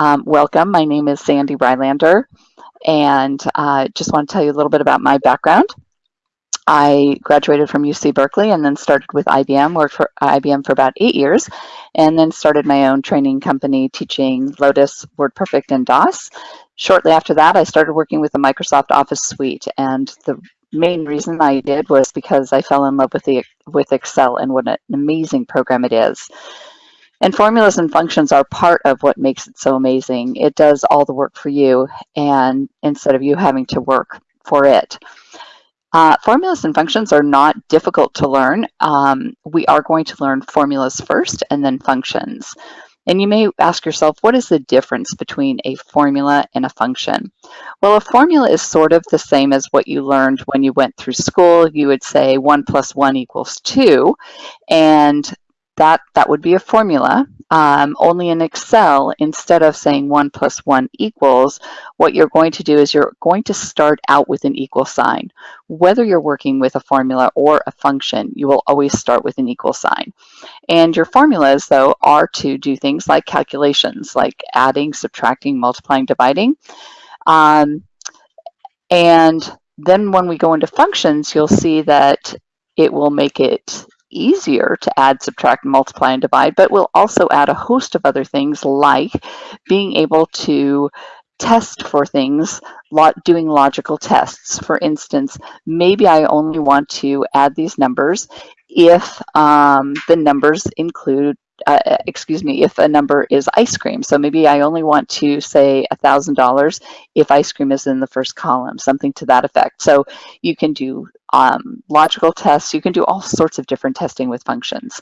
Um, welcome, my name is Sandy Rylander, and I uh, just want to tell you a little bit about my background. I graduated from UC Berkeley and then started with IBM, worked for IBM for about eight years, and then started my own training company teaching Lotus, WordPerfect, and DOS. Shortly after that, I started working with the Microsoft Office suite, and the main reason I did was because I fell in love with the with Excel and what an amazing program it is. And formulas and functions are part of what makes it so amazing. It does all the work for you and instead of you having to work for it. Uh, formulas and functions are not difficult to learn. Um, we are going to learn formulas first and then functions. And you may ask yourself, what is the difference between a formula and a function? Well, a formula is sort of the same as what you learned when you went through school. You would say 1 plus 1 equals 2. And that, that would be a formula. Um, only in Excel, instead of saying 1 plus 1 equals, what you're going to do is you're going to start out with an equal sign. Whether you're working with a formula or a function, you will always start with an equal sign. And your formulas, though, are to do things like calculations, like adding, subtracting, multiplying, dividing. Um, and then when we go into functions, you'll see that it will make it easier to add, subtract, multiply, and divide, but we'll also add a host of other things like being able to test for things, doing logical tests. For instance, maybe I only want to add these numbers if um, the numbers include uh, uh, excuse me, if a number is ice cream. So maybe I only want to say $1,000 if ice cream is in the first column, something to that effect. So you can do um, logical tests. You can do all sorts of different testing with functions.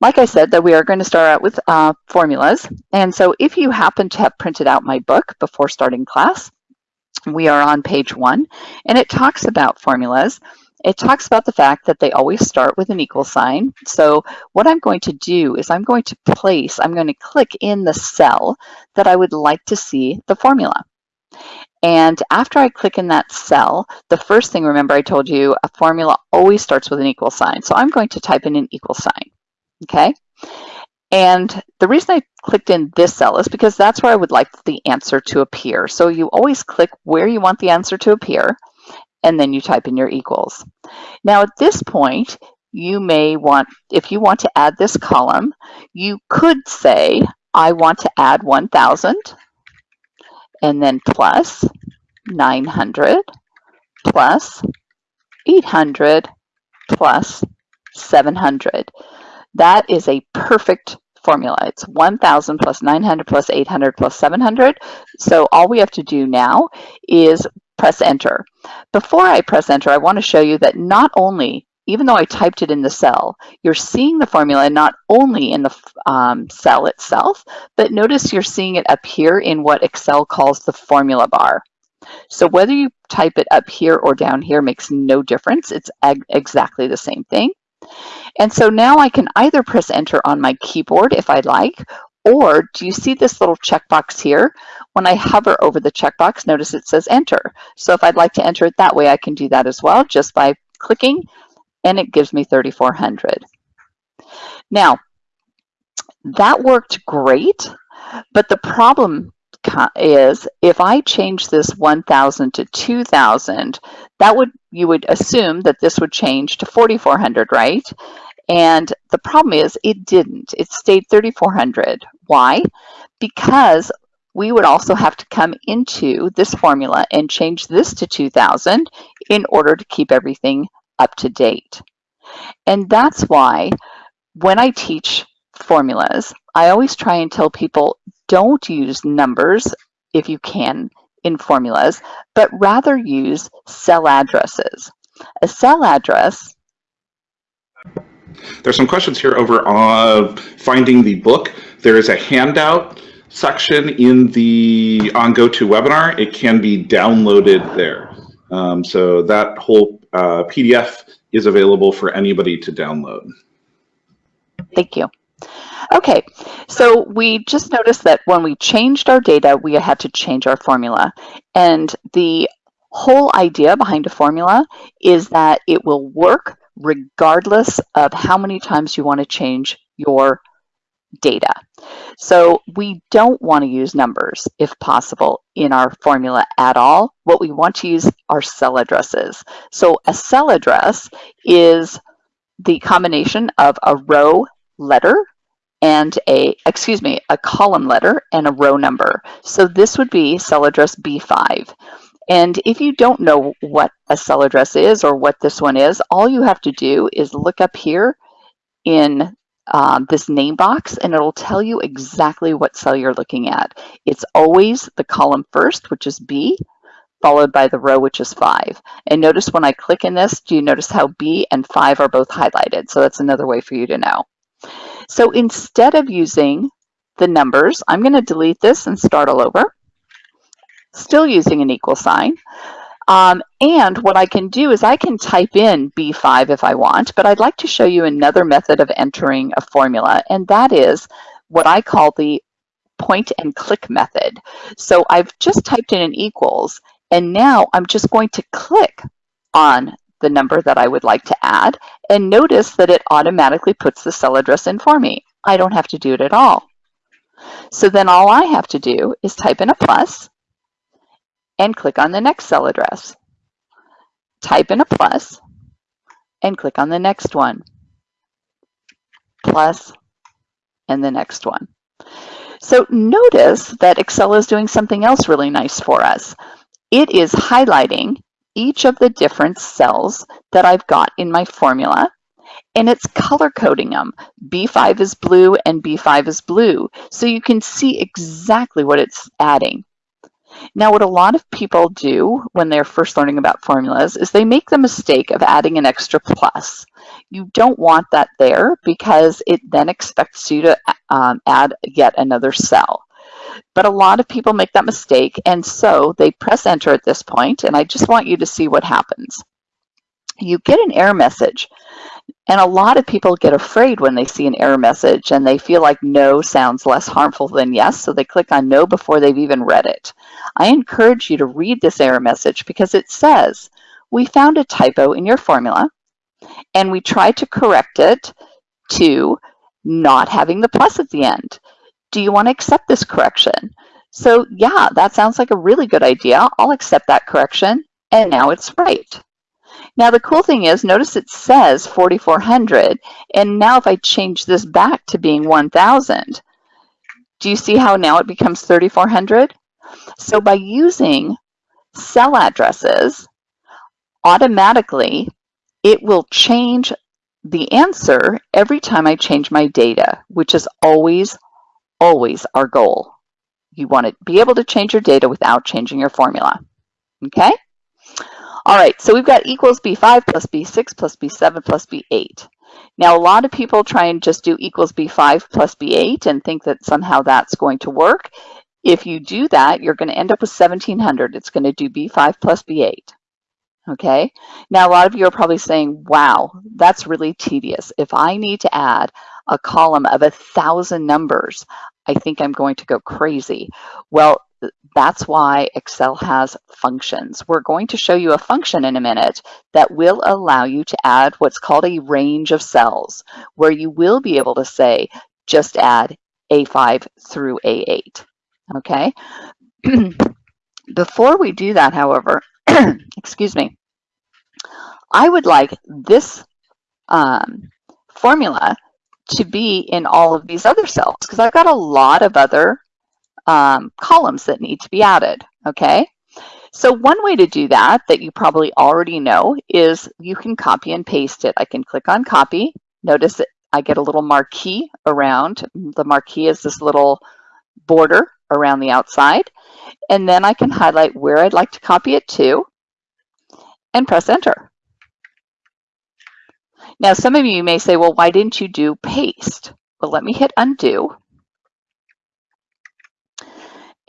Like I said, that we are going to start out with uh, formulas. And so if you happen to have printed out my book before starting class, we are on page one, and it talks about formulas. It talks about the fact that they always start with an equal sign. So what I'm going to do is I'm going to place, I'm going to click in the cell that I would like to see the formula. And after I click in that cell, the first thing, remember I told you, a formula always starts with an equal sign. So I'm going to type in an equal sign, okay? And the reason I clicked in this cell is because that's where I would like the answer to appear. So you always click where you want the answer to appear and then you type in your equals. Now at this point, you may want, if you want to add this column, you could say, I want to add 1,000 and then plus 900 plus 800 plus 700. That is a perfect formula. It's 1,000 plus 900 plus 800 plus 700. So all we have to do now is press enter. Before I press enter, I want to show you that not only, even though I typed it in the cell, you're seeing the formula not only in the um, cell itself, but notice you're seeing it up here in what Excel calls the formula bar. So whether you type it up here or down here makes no difference. It's exactly the same thing. And so now I can either press enter on my keyboard if I'd like, or do you see this little checkbox here? When I hover over the checkbox, notice it says enter. So if I'd like to enter it that way, I can do that as well just by clicking and it gives me 3,400. Now, that worked great, but the problem is if I change this 1,000 to 2,000, that would you would assume that this would change to 4,400, right? And the problem is it didn't. It stayed 3,400. Why? Because we would also have to come into this formula and change this to 2,000 in order to keep everything up to date. And that's why when I teach formulas, I always try and tell people don't use numbers if you can in formulas, but rather use cell addresses. A cell address there's some questions here over on finding the book. There is a handout section in the on GoToWebinar. It can be downloaded there. Um, so that whole uh, PDF is available for anybody to download. Thank you. Okay, so we just noticed that when we changed our data, we had to change our formula. And the whole idea behind a formula is that it will work regardless of how many times you want to change your data. So we don't want to use numbers, if possible, in our formula at all. What we want to use are cell addresses. So a cell address is the combination of a row letter and a, excuse me, a column letter and a row number. So this would be cell address B5. And if you don't know what a cell address is or what this one is, all you have to do is look up here in um, this name box and it'll tell you exactly what cell you're looking at. It's always the column first, which is B, followed by the row, which is 5. And notice when I click in this, do you notice how B and 5 are both highlighted? So that's another way for you to know. So instead of using the numbers, I'm going to delete this and start all over. Still using an equal sign. Um, and what I can do is I can type in B5 if I want, but I'd like to show you another method of entering a formula, and that is what I call the point and click method. So I've just typed in an equals, and now I'm just going to click on the number that I would like to add, and notice that it automatically puts the cell address in for me. I don't have to do it at all. So then all I have to do is type in a plus, and click on the next cell address. Type in a plus and click on the next one. Plus and the next one. So notice that Excel is doing something else really nice for us. It is highlighting each of the different cells that I've got in my formula and it's color coding them. B5 is blue and B5 is blue. So you can see exactly what it's adding. Now, what a lot of people do when they're first learning about formulas is they make the mistake of adding an extra plus. You don't want that there because it then expects you to um, add yet another cell. But a lot of people make that mistake and so they press enter at this point and I just want you to see what happens. You get an error message and a lot of people get afraid when they see an error message and they feel like no sounds less harmful than yes, so they click on no before they've even read it. I encourage you to read this error message because it says, we found a typo in your formula and we tried to correct it to not having the plus at the end. Do you want to accept this correction? So yeah, that sounds like a really good idea. I'll accept that correction and now it's right. Now the cool thing is, notice it says 4,400, and now if I change this back to being 1,000, do you see how now it becomes 3,400? So by using cell addresses, automatically it will change the answer every time I change my data, which is always, always our goal. You want to be able to change your data without changing your formula. Okay? All right, so we've got equals B5 plus B6 plus B7 plus B8. Now, a lot of people try and just do equals B5 plus B8 and think that somehow that's going to work. If you do that, you're going to end up with 1700. It's going to do B5 plus B8. Okay, now a lot of you are probably saying, wow, that's really tedious. If I need to add a column of a thousand numbers, I think I'm going to go crazy. Well, that's why Excel has functions. We're going to show you a function in a minute that will allow you to add what's called a range of cells, where you will be able to say, just add A5 through A8, okay? Before we do that, however, excuse me, I would like this um, formula to be in all of these other cells because I've got a lot of other um, columns that need to be added, okay? So one way to do that, that you probably already know, is you can copy and paste it. I can click on copy. Notice that I get a little marquee around. The marquee is this little border around the outside. And then I can highlight where I'd like to copy it to and press enter. Now, some of you may say, well, why didn't you do paste? Well, let me hit undo.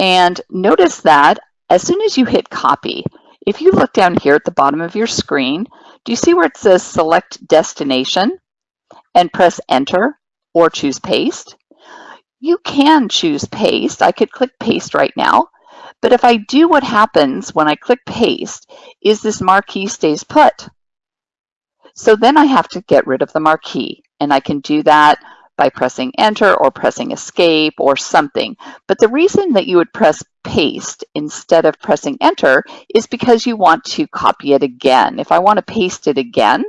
And notice that as soon as you hit copy, if you look down here at the bottom of your screen, do you see where it says select destination and press enter or choose paste? You can choose paste. I could click paste right now. But if I do what happens when I click paste is this marquee stays put. So then I have to get rid of the marquee and I can do that by pressing enter or pressing escape or something. But the reason that you would press paste instead of pressing enter is because you want to copy it again. If I want to paste it again,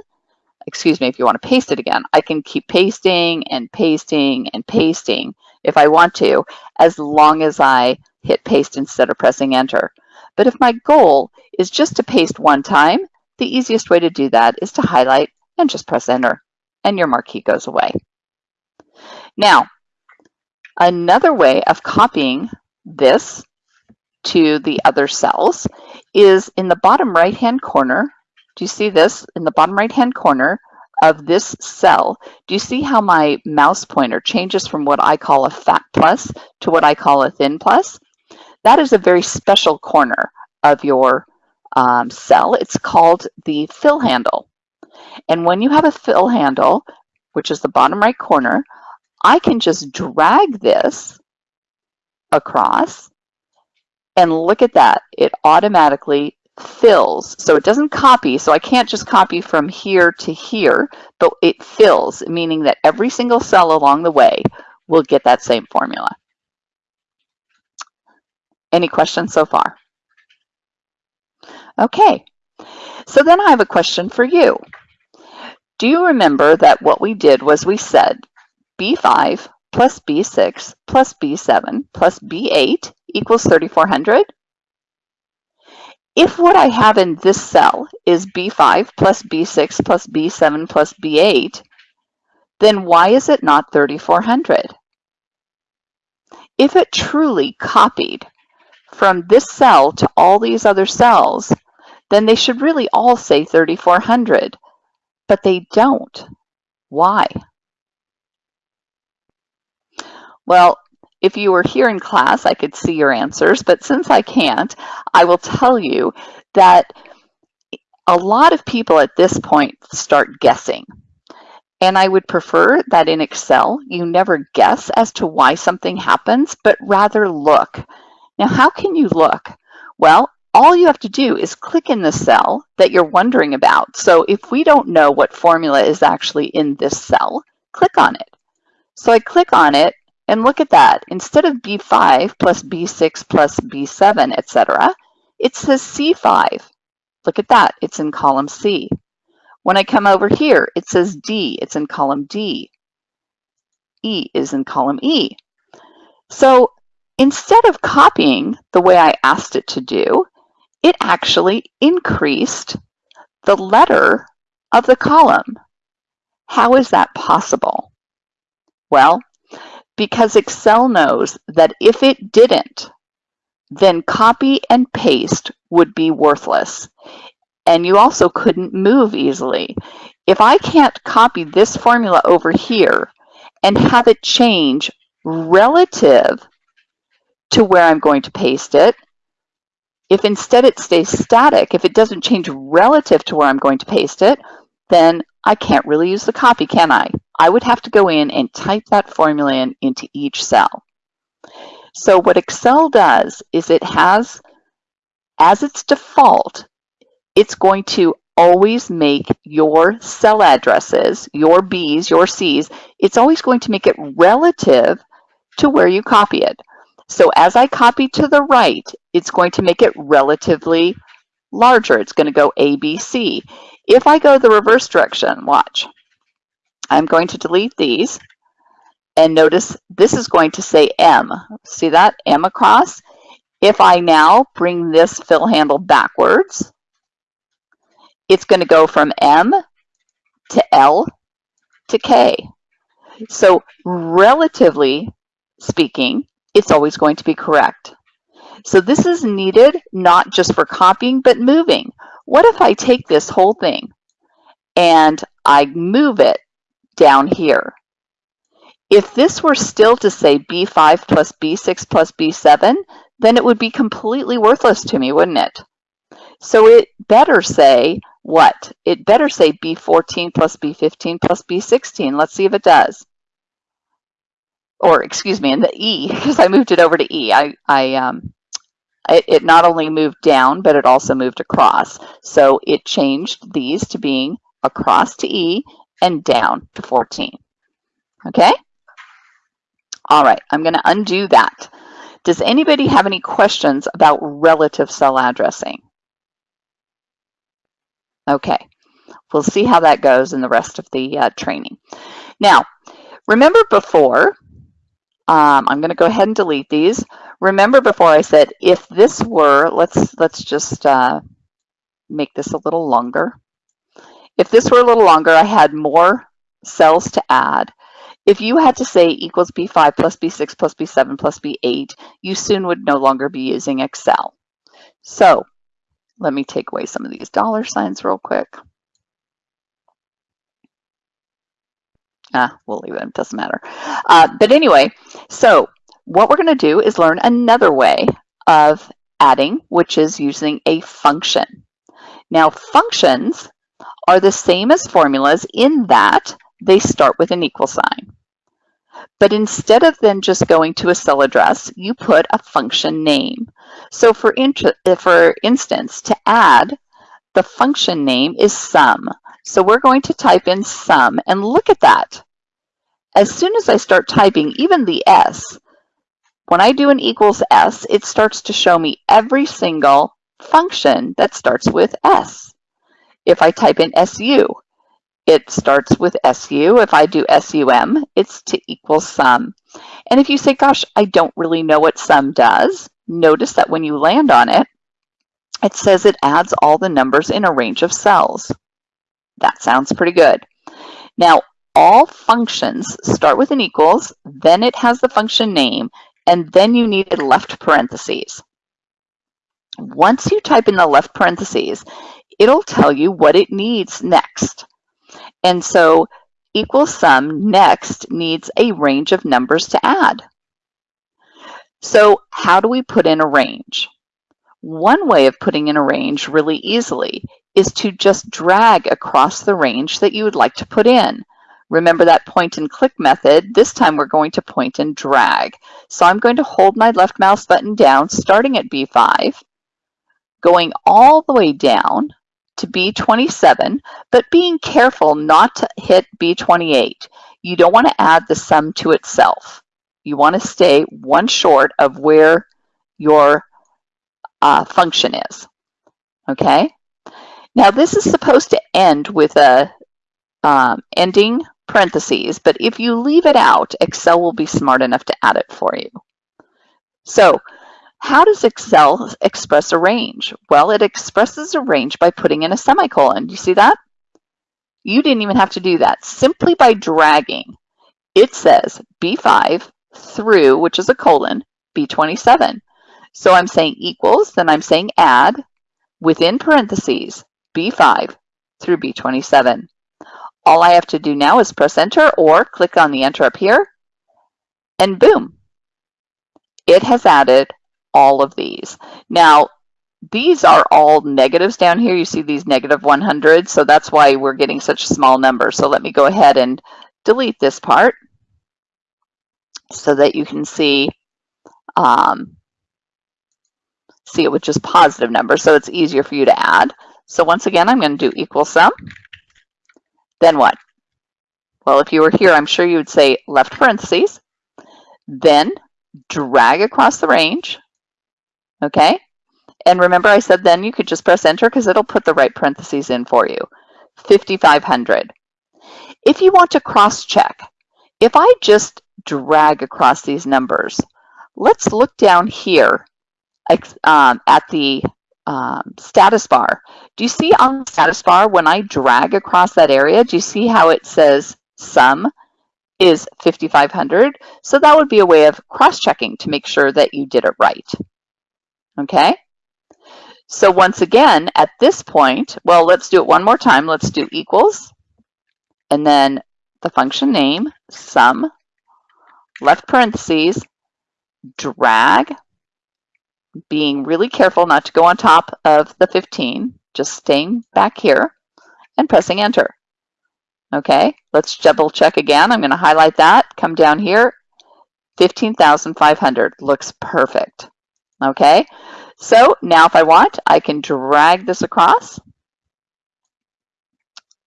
excuse me, if you want to paste it again, I can keep pasting and pasting and pasting if I want to, as long as I hit paste instead of pressing enter. But if my goal is just to paste one time, the easiest way to do that is to highlight and just press enter and your marquee goes away. Now, another way of copying this to the other cells is in the bottom right hand corner. Do you see this in the bottom right hand corner of this cell? Do you see how my mouse pointer changes from what I call a fat plus to what I call a thin plus? That is a very special corner of your um, cell. It's called the fill handle. And when you have a fill handle, which is the bottom right corner, I can just drag this across and look at that. It automatically fills. So it doesn't copy. So I can't just copy from here to here, but it fills, meaning that every single cell along the way will get that same formula. Any questions so far? Okay, so then I have a question for you. Do you remember that what we did was we said B5 plus B6 plus B7 plus B8 equals 3400? If what I have in this cell is B5 plus B6 plus B7 plus B8, then why is it not 3400? If it truly copied from this cell to all these other cells, then they should really all say 3400 but they don't. Why? Well, if you were here in class, I could see your answers, but since I can't, I will tell you that a lot of people at this point start guessing. And I would prefer that in Excel, you never guess as to why something happens, but rather look. Now, how can you look? Well, all you have to do is click in the cell that you're wondering about. So if we don't know what formula is actually in this cell, click on it. So I click on it and look at that. Instead of B5 plus B6 plus B7, etc., it says C5. Look at that, it's in column C. When I come over here, it says D, it's in column D. E is in column E. So instead of copying the way I asked it to do, it actually increased the letter of the column. How is that possible? Well, because Excel knows that if it didn't, then copy and paste would be worthless. And you also couldn't move easily. If I can't copy this formula over here and have it change relative to where I'm going to paste it, if instead it stays static, if it doesn't change relative to where I'm going to paste it, then I can't really use the copy, can I? I would have to go in and type that formula in into each cell. So what Excel does is it has, as its default, it's going to always make your cell addresses, your Bs, your Cs, it's always going to make it relative to where you copy it. So as I copy to the right, it's going to make it relatively larger. It's going to go A, B, C. If I go the reverse direction, watch. I'm going to delete these. And notice this is going to say M. See that? M across. If I now bring this fill handle backwards, it's going to go from M to L to K. So relatively speaking, it's always going to be correct. So this is needed not just for copying, but moving. What if I take this whole thing and I move it down here? If this were still to say B5 plus B6 plus B7, then it would be completely worthless to me, wouldn't it? So it better say what? It better say B14 plus B15 plus B16. Let's see if it does or excuse me, in the E, because I moved it over to E. I, I um, it, it not only moved down, but it also moved across. So it changed these to being across to E and down to 14. Okay, All right, I'm going to undo that. Does anybody have any questions about relative cell addressing? Okay, we'll see how that goes in the rest of the uh, training. Now, remember before, um, I'm going to go ahead and delete these. Remember before I said if this were, let's let's just uh, make this a little longer. If this were a little longer, I had more cells to add. If you had to say equals B5 plus B6 plus B7 plus B8, you soon would no longer be using Excel. So let me take away some of these dollar signs real quick. Ah, we'll leave it, it doesn't matter. Uh, but anyway, so what we're gonna do is learn another way of adding, which is using a function. Now functions are the same as formulas in that they start with an equal sign. But instead of then just going to a cell address, you put a function name. So for, uh, for instance, to add, the function name is sum. So we're going to type in sum and look at that. As soon as I start typing even the S, when I do an equals S, it starts to show me every single function that starts with S. If I type in SU, it starts with SU. If I do SUM, it's to equal sum. And if you say, gosh, I don't really know what sum does, notice that when you land on it, it says it adds all the numbers in a range of cells. That sounds pretty good. Now, all functions start with an equals, then it has the function name, and then you need a left parentheses. Once you type in the left parentheses, it'll tell you what it needs next. And so equal sum next needs a range of numbers to add. So how do we put in a range? One way of putting in a range really easily is to just drag across the range that you would like to put in. Remember that point and click method. This time we're going to point and drag. So I'm going to hold my left mouse button down, starting at B5, going all the way down to B27, but being careful not to hit B28. You don't want to add the sum to itself. You want to stay one short of where your uh, function is, okay? Now this is supposed to end with a um, ending parentheses, but if you leave it out, Excel will be smart enough to add it for you. So how does Excel express a range? Well, it expresses a range by putting in a semicolon. You see that? You didn't even have to do that. Simply by dragging, it says B5 through, which is a colon, B27. So I'm saying equals, then I'm saying add, within parentheses, B5 through B27. All I have to do now is press enter or click on the enter up here, and boom, it has added all of these. Now, these are all negatives down here. You see these negative 100, so that's why we're getting such small numbers. So let me go ahead and delete this part so that you can see um, see it with just positive numbers, so it's easier for you to add. So once again, I'm going to do equal sum. Then what? Well, if you were here, I'm sure you would say left parentheses, then drag across the range, okay? And remember I said then you could just press enter because it'll put the right parentheses in for you. 5,500. If you want to cross check, if I just drag across these numbers, let's look down here um, at the um, status bar. Do you see on the status bar when I drag across that area, do you see how it says sum is 5,500? So that would be a way of cross-checking to make sure that you did it right okay? So once again, at this point, well, let's do it one more time. Let's do equals, and then the function name, sum, left parentheses, drag, being really careful not to go on top of the 15, just staying back here and pressing enter. Okay, let's double check again. I'm going to highlight that, come down here, 15,500 looks perfect. Okay, so now if I want, I can drag this across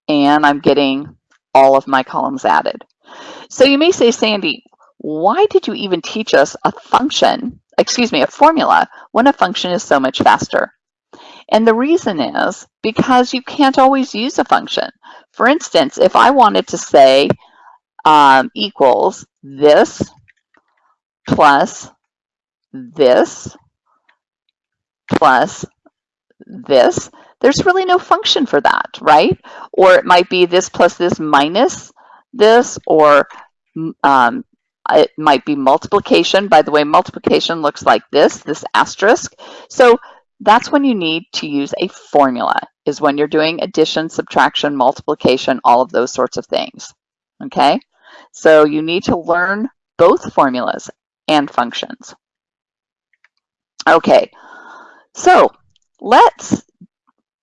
and I'm getting all of my columns added. So you may say, Sandy, why did you even teach us a function, excuse me, a formula when a function is so much faster? And the reason is because you can't always use a function. For instance, if I wanted to say um, equals this plus this plus this, there's really no function for that, right? Or it might be this plus this minus this, or um, it might be multiplication. By the way, multiplication looks like this, this asterisk. So that's when you need to use a formula, is when you're doing addition, subtraction, multiplication, all of those sorts of things, okay? So you need to learn both formulas and functions. Okay, so let's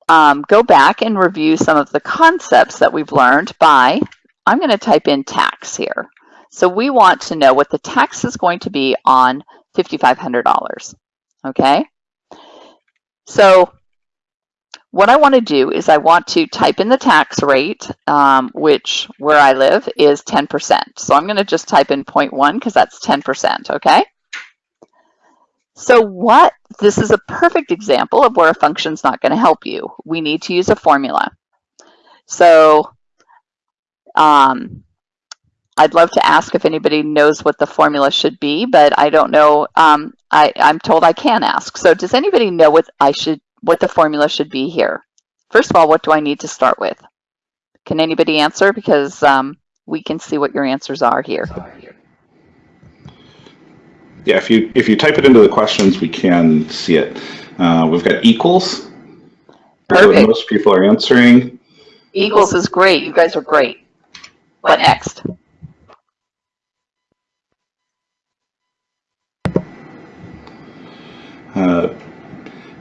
um, go back and review some of the concepts that we've learned by, I'm going to type in tax here. So we want to know what the tax is going to be on $5,500, okay? So what I want to do is I want to type in the tax rate, um, which where I live is 10%. So I'm going to just type in 0.1 because that's 10%, okay? So what, this is a perfect example of where a function's not going to help you. We need to use a formula. So um, I'd love to ask if anybody knows what the formula should be, but I don't know. Um, I, I'm told I can ask. So does anybody know what I should, what the formula should be here? First of all, what do I need to start with? Can anybody answer? Because um, we can see what your answers are here. Yeah, if you if you type it into the questions, we can see it. Uh, we've got equals. Perfect. most people are answering. Equals is great. You guys are great. What next? Uh,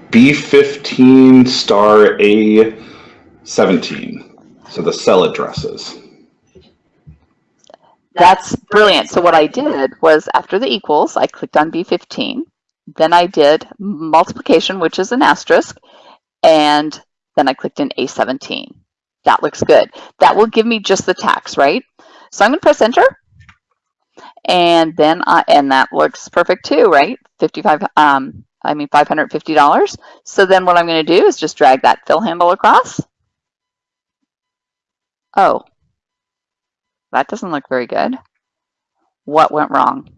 B15 star A17. So the cell addresses. That's brilliant. So what I did was after the equals, I clicked on B15. Then I did multiplication, which is an asterisk. And then I clicked in A17. That looks good. That will give me just the tax, right? So I'm going to press enter. And then, I, and that looks perfect too, right? 55, um, I mean $550. So then what I'm going to do is just drag that fill handle across. Oh, that doesn't look very good. What went wrong?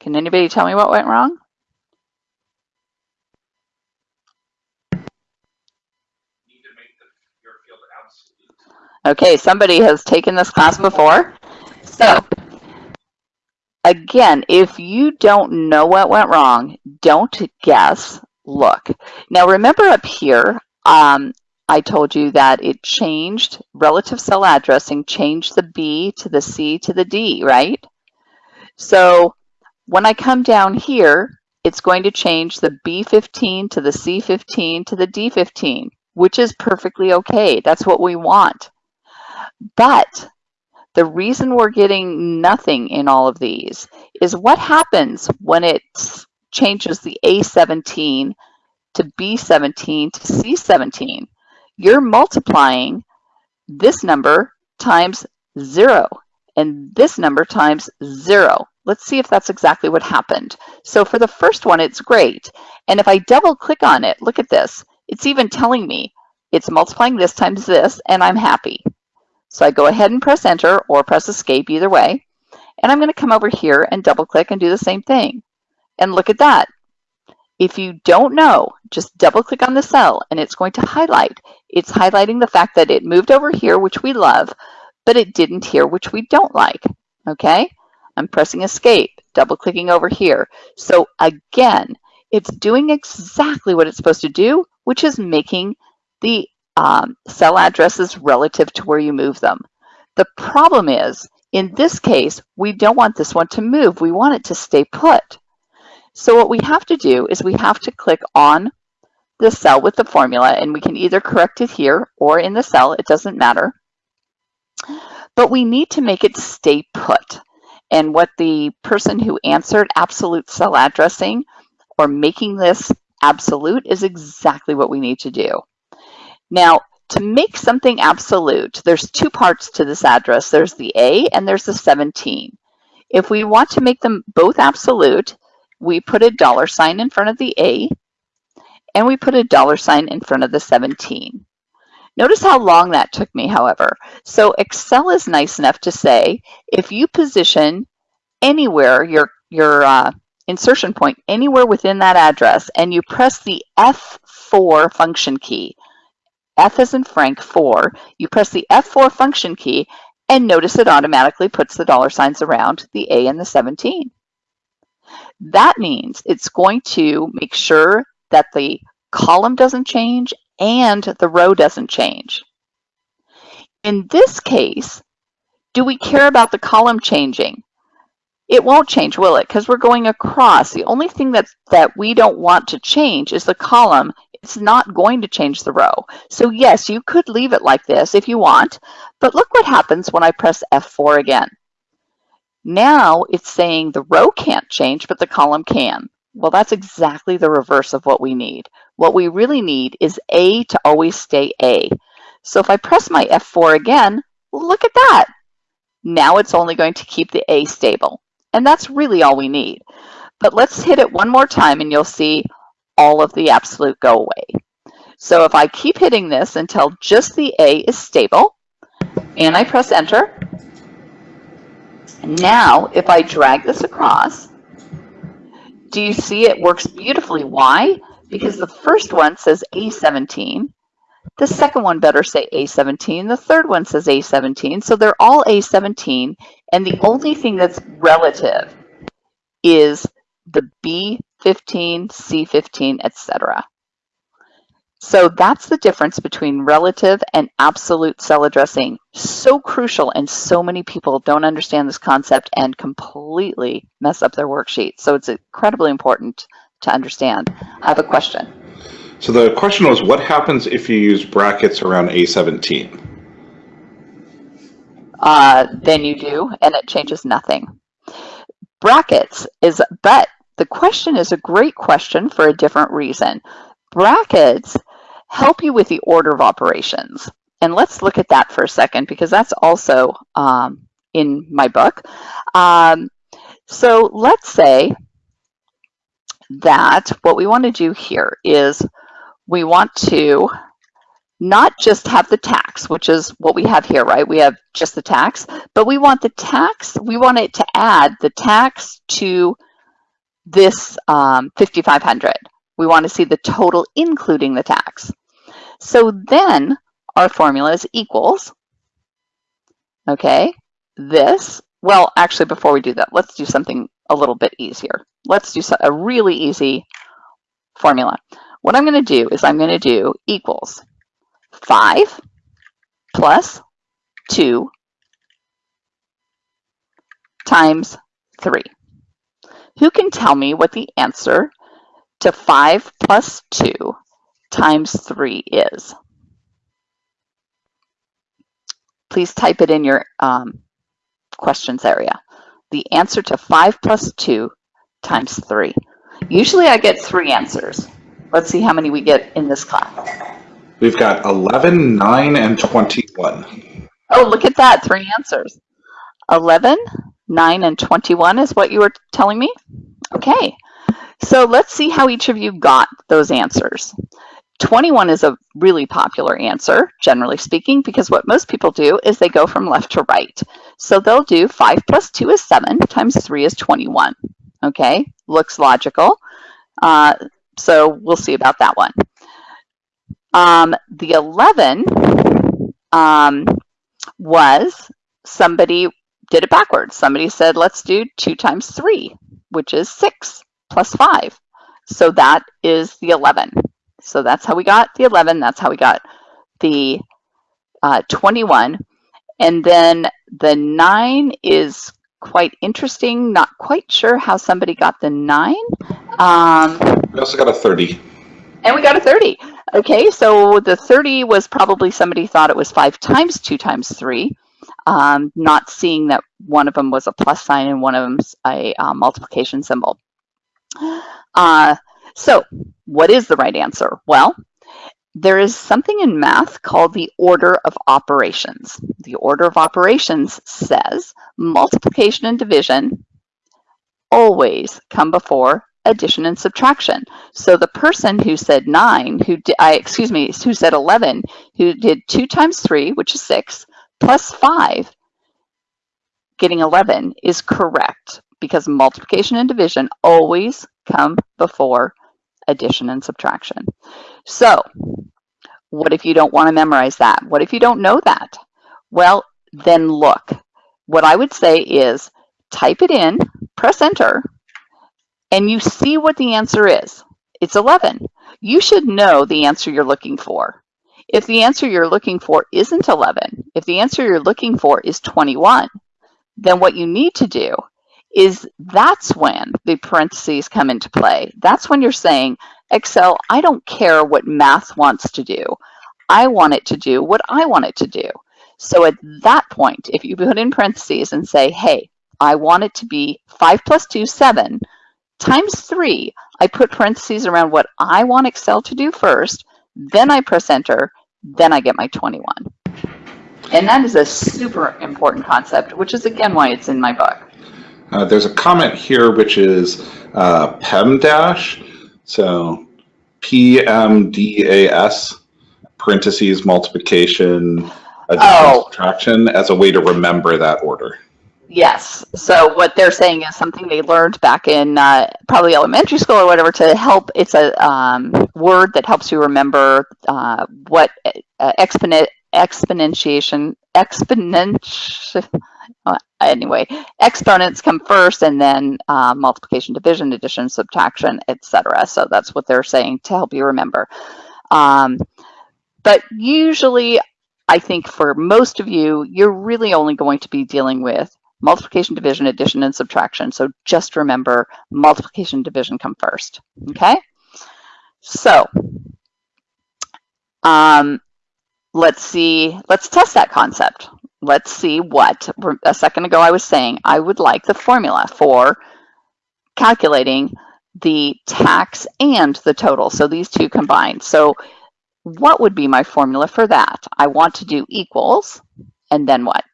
Can anybody tell me what went wrong? Okay, somebody has taken this class before. So, again, if you don't know what went wrong, don't guess, look. Now remember up here, um, I told you that it changed relative cell addressing, changed the B to the C to the D, right? So when I come down here, it's going to change the B15 to the C15 to the D15, which is perfectly okay. That's what we want. But the reason we're getting nothing in all of these is what happens when it changes the A17 to B17 to C17. You're multiplying this number times zero and this number times zero. Let's see if that's exactly what happened. So for the first one, it's great. And if I double click on it, look at this. It's even telling me it's multiplying this times this, and I'm happy. So I go ahead and press enter or press escape either way. And I'm going to come over here and double click and do the same thing. And look at that. If you don't know, just double click on the cell and it's going to highlight. It's highlighting the fact that it moved over here, which we love, but it didn't here, which we don't like. Okay? I'm pressing escape, double clicking over here. So again, it's doing exactly what it's supposed to do, which is making the um, cell addresses relative to where you move them. The problem is, in this case, we don't want this one to move. We want it to stay put. So what we have to do is we have to click on the cell with the formula, and we can either correct it here or in the cell. It doesn't matter. But we need to make it stay put. And what the person who answered absolute cell addressing or making this absolute is exactly what we need to do. Now, to make something absolute, there's two parts to this address. There's the A and there's the 17. If we want to make them both absolute, we put a dollar sign in front of the A and we put a dollar sign in front of the 17. Notice how long that took me, however. So Excel is nice enough to say, if you position anywhere your, your uh, insertion point anywhere within that address and you press the F4 function key, F as in Frank 4, you press the F4 function key and notice it automatically puts the dollar signs around the A and the 17. That means it's going to make sure that the column doesn't change and the row doesn't change. In this case, do we care about the column changing? It won't change, will it? Because we're going across. The only thing that, that we don't want to change is the column. It's not going to change the row. So yes, you could leave it like this if you want, but look what happens when I press F4 again. Now it's saying the row can't change, but the column can. Well, that's exactly the reverse of what we need. What we really need is A to always stay A. So if I press my F4 again, look at that. Now it's only going to keep the A stable. And that's really all we need. But let's hit it one more time and you'll see all of the absolute go away. So if I keep hitting this until just the A is stable, and I press enter, now if I drag this across, do you see it works beautifully? Why? Because the first one says A17, the second one better say A17. The third one says A17. So they're all A17. And the only thing that's relative is the B15, C15, etc. So that's the difference between relative and absolute cell addressing. So crucial and so many people don't understand this concept and completely mess up their worksheet. So it's incredibly important to understand. I have a question. So the question was, what happens if you use brackets around A17? Uh, then you do, and it changes nothing. Brackets is, but the question is a great question for a different reason. Brackets help you with the order of operations. And let's look at that for a second because that's also um, in my book. Um, so let's say that what we want to do here is we want to not just have the tax, which is what we have here, right? We have just the tax, but we want the tax, we want it to add the tax to this um, 5,500. We want to see the total including the tax. So then our formula is equals, okay, this, well, actually before we do that, let's do something a little bit easier. Let's do a really easy formula. What I'm going to do is I'm going to do equals 5 plus 2 times 3. Who can tell me what the answer to 5 plus 2 times 3 is? Please type it in your um, questions area. The answer to 5 plus 2 times 3. Usually I get three answers. Let's see how many we get in this class. We've got 11, 9, and 21. Oh, look at that, three answers. 11, 9, and 21 is what you were telling me? Okay, so let's see how each of you got those answers. 21 is a really popular answer, generally speaking, because what most people do is they go from left to right. So they'll do 5 plus 2 is 7 times 3 is 21. Okay, looks logical. Uh, so we'll see about that one. Um, the 11 um, was somebody did it backwards. Somebody said, let's do 2 times 3, which is 6 plus 5. So that is the 11. So that's how we got the 11. That's how we got the uh, 21. And then the 9 is quite interesting. Not quite sure how somebody got the 9. Um, we also got a 30. And we got a 30. Okay, so the 30 was probably somebody thought it was 5 times 2 times 3, um, not seeing that one of them was a plus sign and one of them's a uh, multiplication symbol. Uh, so what is the right answer? Well, there is something in math called the order of operations. The order of operations says multiplication and division always come before addition and subtraction. So the person who said nine, who I, excuse me, who said 11, who did two times three, which is six, plus five, getting 11 is correct because multiplication and division always come before addition and subtraction. So what if you don't want to memorize that? What if you don't know that? Well, then look. What I would say is type it in, press enter, and you see what the answer is. It's 11. You should know the answer you're looking for. If the answer you're looking for isn't 11, if the answer you're looking for is 21, then what you need to do is that's when the parentheses come into play. That's when you're saying, Excel, I don't care what math wants to do. I want it to do what I want it to do. So at that point, if you put in parentheses and say, hey, I want it to be 5 plus 2, 7, times 3, I put parentheses around what I want Excel to do first, then I press enter, then I get my 21. And that is a super important concept, which is again why it's in my book. Uh, there's a comment here which is uh, PEMDAS, so PMDAS, parentheses, multiplication, addition, Oh. subtraction, as a way to remember that order. Yes. So what they're saying is something they learned back in uh, probably elementary school or whatever to help. It's a um, word that helps you remember uh, what uh, exponent exponentiation exponential. Uh, anyway, exponents come first, and then uh, multiplication, division, addition, subtraction, etc. So that's what they're saying to help you remember. Um, but usually, I think for most of you, you're really only going to be dealing with multiplication, division, addition, and subtraction. So just remember multiplication, division come first, okay? So um, let's see, let's test that concept. Let's see what, a second ago I was saying, I would like the formula for calculating the tax and the total. So these two combined. So what would be my formula for that? I want to do equals, and then what?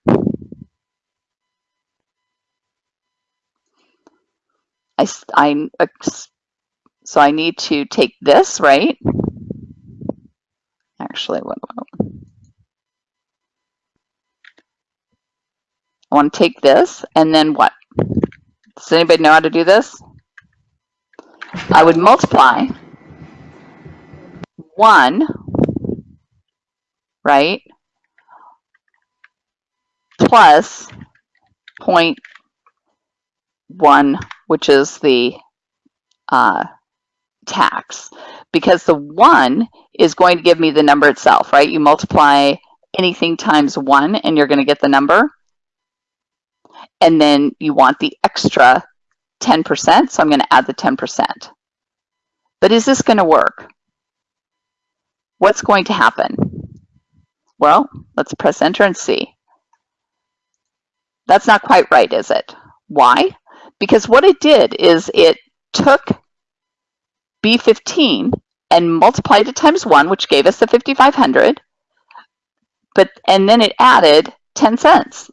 I, I, uh, so I need to take this, right? Actually, what, I want to take this and then what? Does anybody know how to do this? I would multiply 1, right, plus 0.1, which is the uh, tax. Because the 1 is going to give me the number itself, right? You multiply anything times 1 and you're going to get the number. And then you want the extra 10%, so I'm going to add the 10%. But is this going to work? What's going to happen? Well, let's press enter and see. That's not quite right, is it? Why? Because what it did is it took B15 and multiplied it times 1, which gave us the 5,500, but and then it added 10 cents.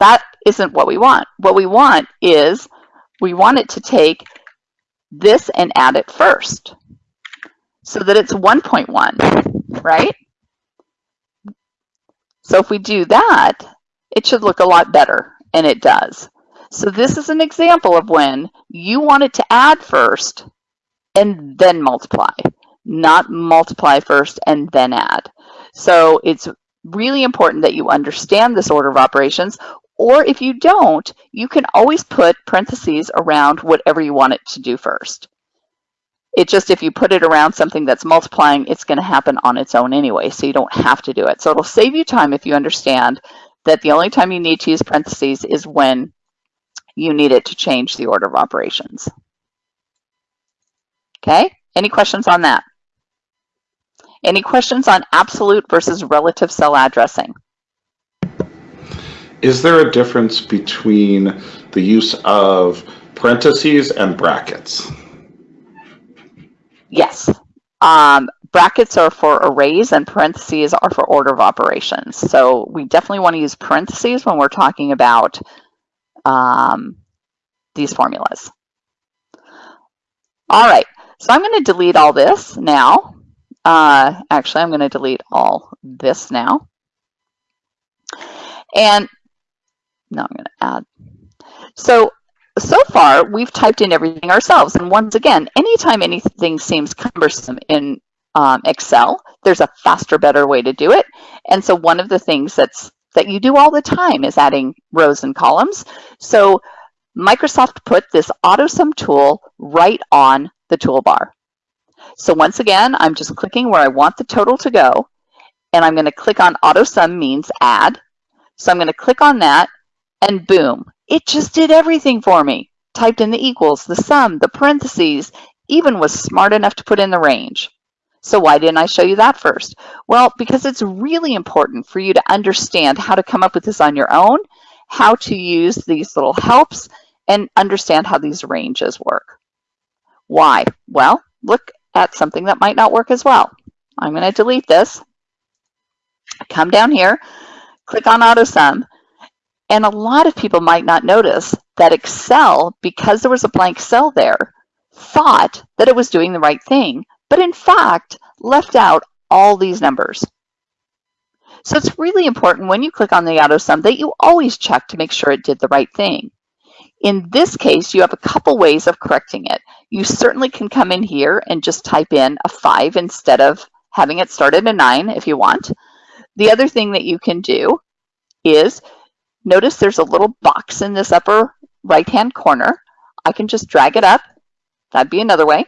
That isn't what we want. What we want is we want it to take this and add it first so that it's 1.1, right? So if we do that, it should look a lot better, and it does. So this is an example of when you want it to add first and then multiply, not multiply first and then add. So it's really important that you understand this order of operations, or if you don't, you can always put parentheses around whatever you want it to do first. It just, if you put it around something that's multiplying, it's going to happen on its own anyway, so you don't have to do it. So it'll save you time if you understand that the only time you need to use parentheses is when you need it to change the order of operations. Okay, any questions on that? Any questions on absolute versus relative cell addressing? Is there a difference between the use of parentheses and brackets? Yes. Um, brackets are for arrays and parentheses are for order of operations. So we definitely want to use parentheses when we're talking about um, these formulas. All right, so I'm going to delete all this now. Uh, actually, I'm going to delete all this now. And now I'm going to add. So, so far, we've typed in everything ourselves. And once again, anytime anything seems cumbersome in um, Excel, there's a faster, better way to do it. And so one of the things that's that you do all the time is adding rows and columns. So Microsoft put this AutoSum tool right on the toolbar. So once again, I'm just clicking where I want the total to go, and I'm going to click on AutoSum means add. So I'm going to click on that, and boom, it just did everything for me. Typed in the equals, the sum, the parentheses, even was smart enough to put in the range. So why didn't I show you that first? Well, because it's really important for you to understand how to come up with this on your own, how to use these little helps, and understand how these ranges work. Why? Well, look at something that might not work as well. I'm going to delete this, come down here, click on AutoSum, and a lot of people might not notice that Excel, because there was a blank cell there, thought that it was doing the right thing, but in fact left out all these numbers. So it's really important when you click on the AutoSum that you always check to make sure it did the right thing. In this case, you have a couple ways of correcting it. You certainly can come in here and just type in a 5 instead of having it start at a 9 if you want. The other thing that you can do is notice there's a little box in this upper right-hand corner. I can just drag it up. That'd be another way.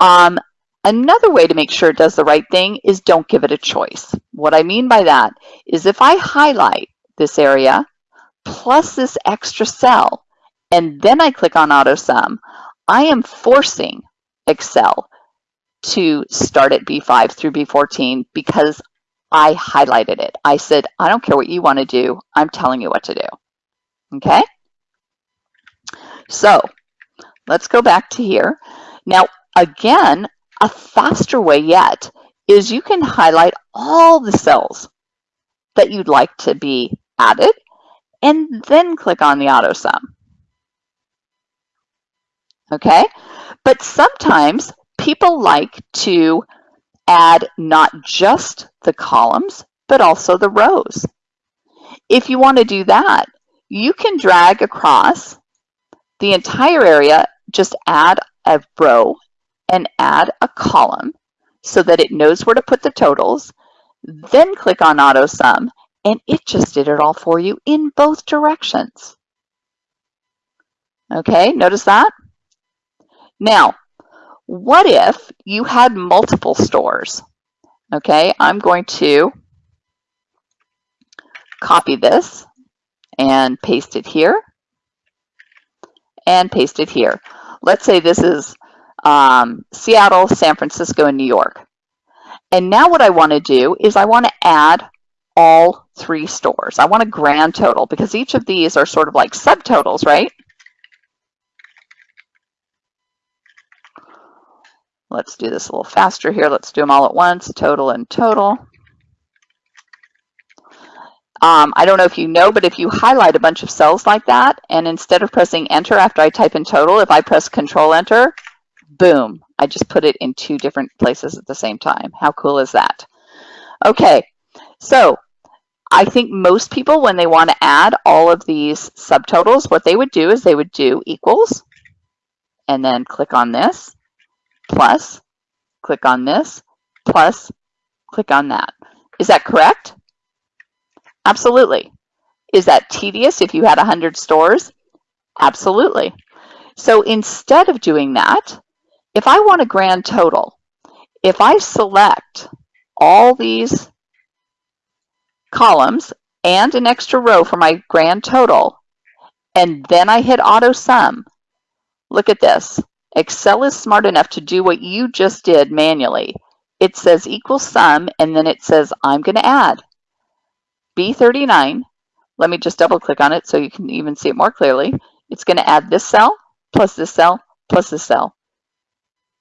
Um, another way to make sure it does the right thing is don't give it a choice. What I mean by that is if I highlight this area plus this extra cell, and then I click on AutoSum, I am forcing Excel to start at B5 through B14 because I highlighted it. I said, I don't care what you want to do. I'm telling you what to do. Okay? So let's go back to here. Now, again, a faster way yet is you can highlight all the cells that you'd like to be added and then click on the auto sum. Okay, but sometimes people like to add not just the columns, but also the rows. If you want to do that, you can drag across the entire area, just add a row and add a column so that it knows where to put the totals, then click on auto sum and it just did it all for you in both directions. Okay, notice that? Now, what if you had multiple stores? Okay, I'm going to copy this and paste it here and paste it here. Let's say this is um, Seattle, San Francisco, and New York. And now what I want to do is I want to add all three stores. I want a grand total because each of these are sort of like subtotals, right? Let's do this a little faster here. Let's do them all at once, total and total. Um, I don't know if you know, but if you highlight a bunch of cells like that, and instead of pressing enter after I type in total, if I press control enter, boom, I just put it in two different places at the same time. How cool is that? Okay, so I think most people, when they want to add all of these subtotals, what they would do is they would do equals, and then click on this, plus, click on this, plus, click on that. Is that correct? Absolutely. Is that tedious if you had 100 stores? Absolutely. So instead of doing that, if I want a grand total, if I select all these columns and an extra row for my grand total, and then I hit auto sum, look at this. Excel is smart enough to do what you just did manually. It says equal sum, and then it says I'm going to add B39. Let me just double click on it so you can even see it more clearly. It's going to add this cell plus this cell plus this cell.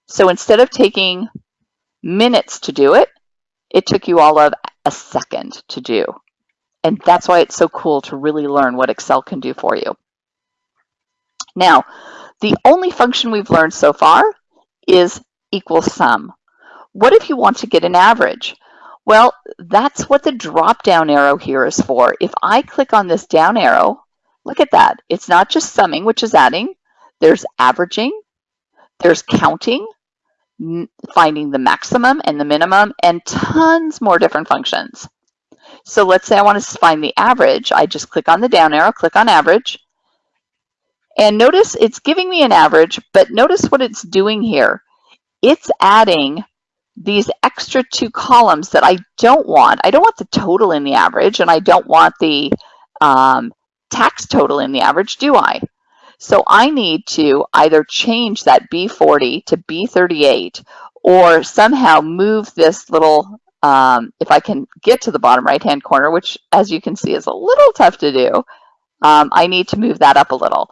So instead of taking minutes to do it. It took you all of a second to do. And that's why it's so cool to really learn what Excel can do for you. Now, the only function we've learned so far is equal sum. What if you want to get an average? Well, that's what the drop down arrow here is for. If I click on this down arrow, look at that. It's not just summing, which is adding. There's averaging, there's counting, finding the maximum and the minimum, and tons more different functions. So let's say I want to find the average. I just click on the down arrow, click on average. And notice it's giving me an average, but notice what it's doing here. It's adding these extra two columns that I don't want. I don't want the total in the average, and I don't want the um, tax total in the average, do I? So I need to either change that B40 to B38 or somehow move this little, um, if I can get to the bottom right-hand corner, which as you can see is a little tough to do, um, I need to move that up a little.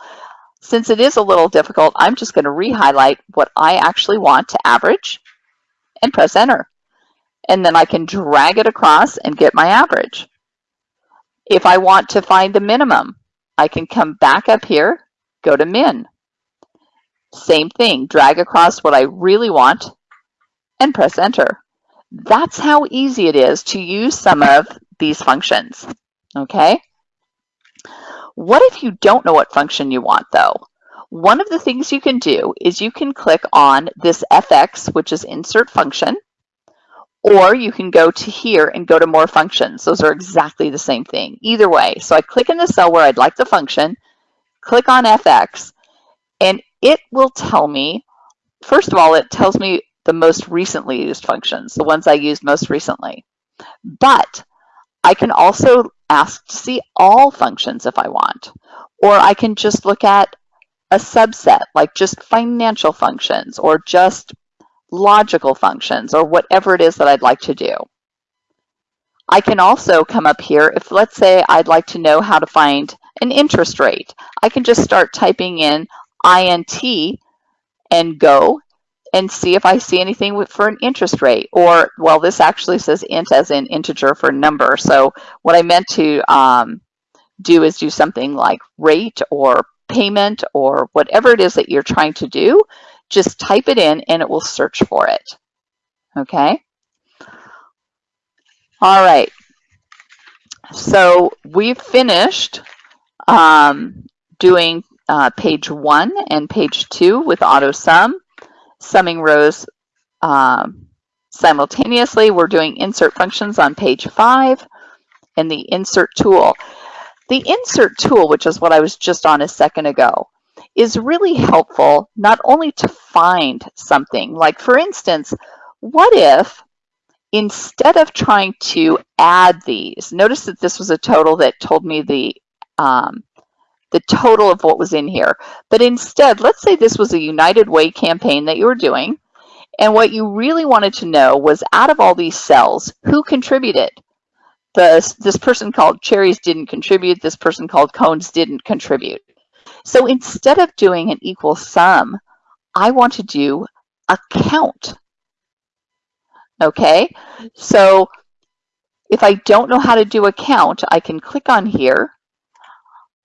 Since it is a little difficult, I'm just going to re-highlight what I actually want to average and press enter. And then I can drag it across and get my average. If I want to find the minimum, I can come back up here go to min. Same thing, drag across what I really want and press enter. That's how easy it is to use some of these functions, okay? What if you don't know what function you want though? One of the things you can do is you can click on this FX, which is insert function, or you can go to here and go to more functions. Those are exactly the same thing. Either way, so I click in the cell where I'd like the function, click on FX, and it will tell me, first of all, it tells me the most recently used functions, the ones I used most recently. But I can also ask to see all functions if I want, or I can just look at a subset, like just financial functions, or just logical functions, or whatever it is that I'd like to do. I can also come up here if let's say I'd like to know how to find an interest rate. I can just start typing in INT and go and see if I see anything for an interest rate. Or well this actually says int as in integer for number. So what I meant to um, do is do something like rate or payment or whatever it is that you're trying to do. Just type it in and it will search for it. Okay? All right. So we've finished um, doing uh, page one and page two with auto sum, summing rows um, simultaneously. We're doing insert functions on page five and the insert tool. The insert tool, which is what I was just on a second ago, is really helpful not only to find something, like for instance, what if instead of trying to add these, notice that this was a total that told me the um, the total of what was in here. But instead, let's say this was a United Way campaign that you were doing, and what you really wanted to know was out of all these cells, who contributed? The, this person called Cherries didn't contribute, this person called Cones didn't contribute. So instead of doing an equal sum, I want to do a count. Okay, so if I don't know how to do a count, I can click on here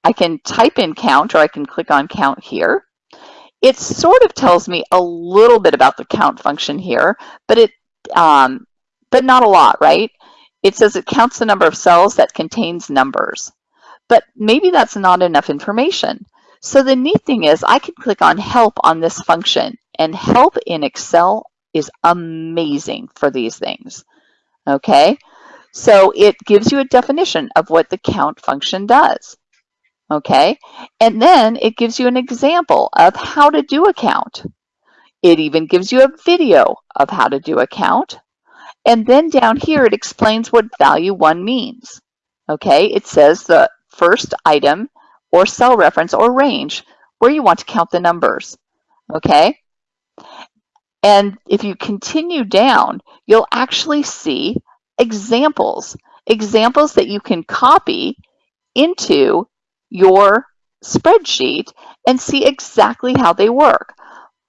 I can type in count or I can click on count here. It sort of tells me a little bit about the count function here, but it, um, but not a lot, right? It says it counts the number of cells that contains numbers, but maybe that's not enough information. So the neat thing is I can click on help on this function and help in Excel is amazing for these things, okay? So it gives you a definition of what the count function does okay? And then it gives you an example of how to do a count. It even gives you a video of how to do a count. And then down here, it explains what value one means, okay? It says the first item or cell reference or range where you want to count the numbers, okay? And if you continue down, you'll actually see examples, examples that you can copy into your spreadsheet and see exactly how they work.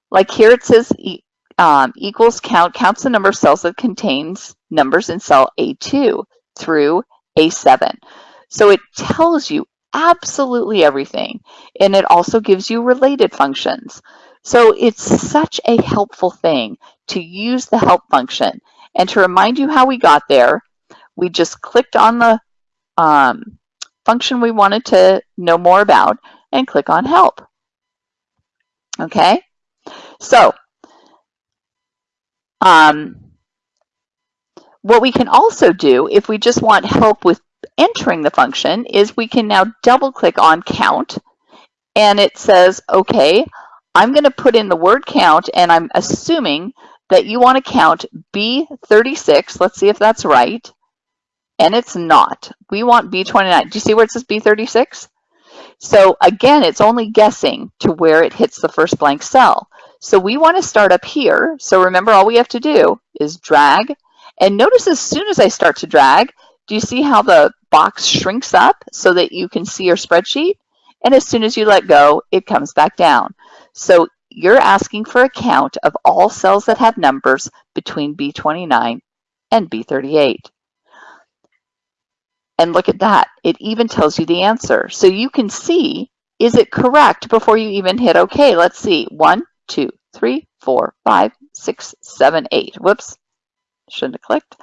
Like here it says um, equals count counts the number of cells that contains numbers in cell A2 through A7. So it tells you absolutely everything. And it also gives you related functions. So it's such a helpful thing to use the help function. And to remind you how we got there, we just clicked on the um, function we wanted to know more about and click on help. Okay, so um, what we can also do if we just want help with entering the function is we can now double click on count and it says, okay, I'm going to put in the word count and I'm assuming that you want to count B36. Let's see if that's right. And it's not. We want B29. Do you see where it says B36? So again, it's only guessing to where it hits the first blank cell. So we want to start up here. So remember, all we have to do is drag. And notice as soon as I start to drag, do you see how the box shrinks up so that you can see your spreadsheet? And as soon as you let go, it comes back down. So you're asking for a count of all cells that have numbers between B29 and B38. And look at that. It even tells you the answer. So you can see, is it correct before you even hit OK? Let's see. One, two, three, four, five, six, seven, eight. Whoops. Shouldn't have clicked.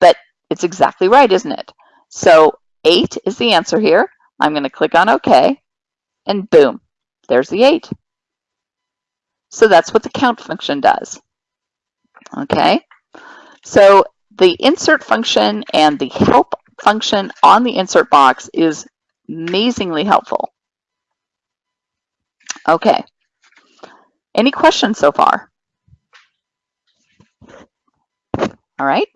But it's exactly right, isn't it? So 8 is the answer here. I'm going to click on OK. And boom, there's the 8. So that's what the count function does. Okay, so the insert function and the help function on the insert box is amazingly helpful. Okay, any questions so far? All right,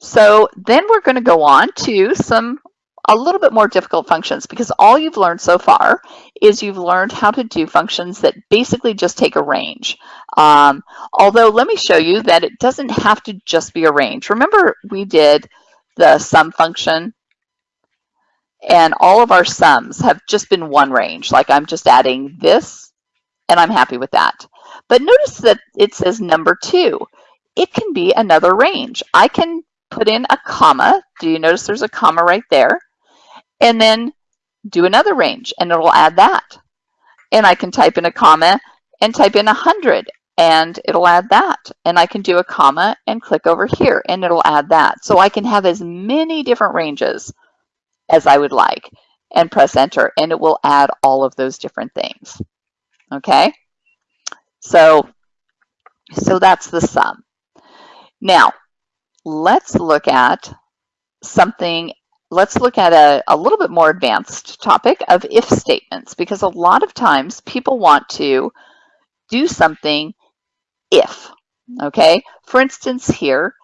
so then we're going to go on to some a little bit more difficult functions because all you've learned so far is you've learned how to do functions that basically just take a range. Um, although let me show you that it doesn't have to just be a range. Remember we did the sum function and all of our sums have just been one range. Like I'm just adding this and I'm happy with that. But notice that it says number two. It can be another range. I can put in a comma. Do you notice there's a comma right there? and then do another range and it'll add that. And I can type in a comma and type in 100 and it'll add that. And I can do a comma and click over here and it'll add that. So I can have as many different ranges as I would like and press enter and it will add all of those different things. Okay, so, so that's the sum. Now, let's look at something let's look at a, a little bit more advanced topic of if statements, because a lot of times people want to do something if, okay? For instance here,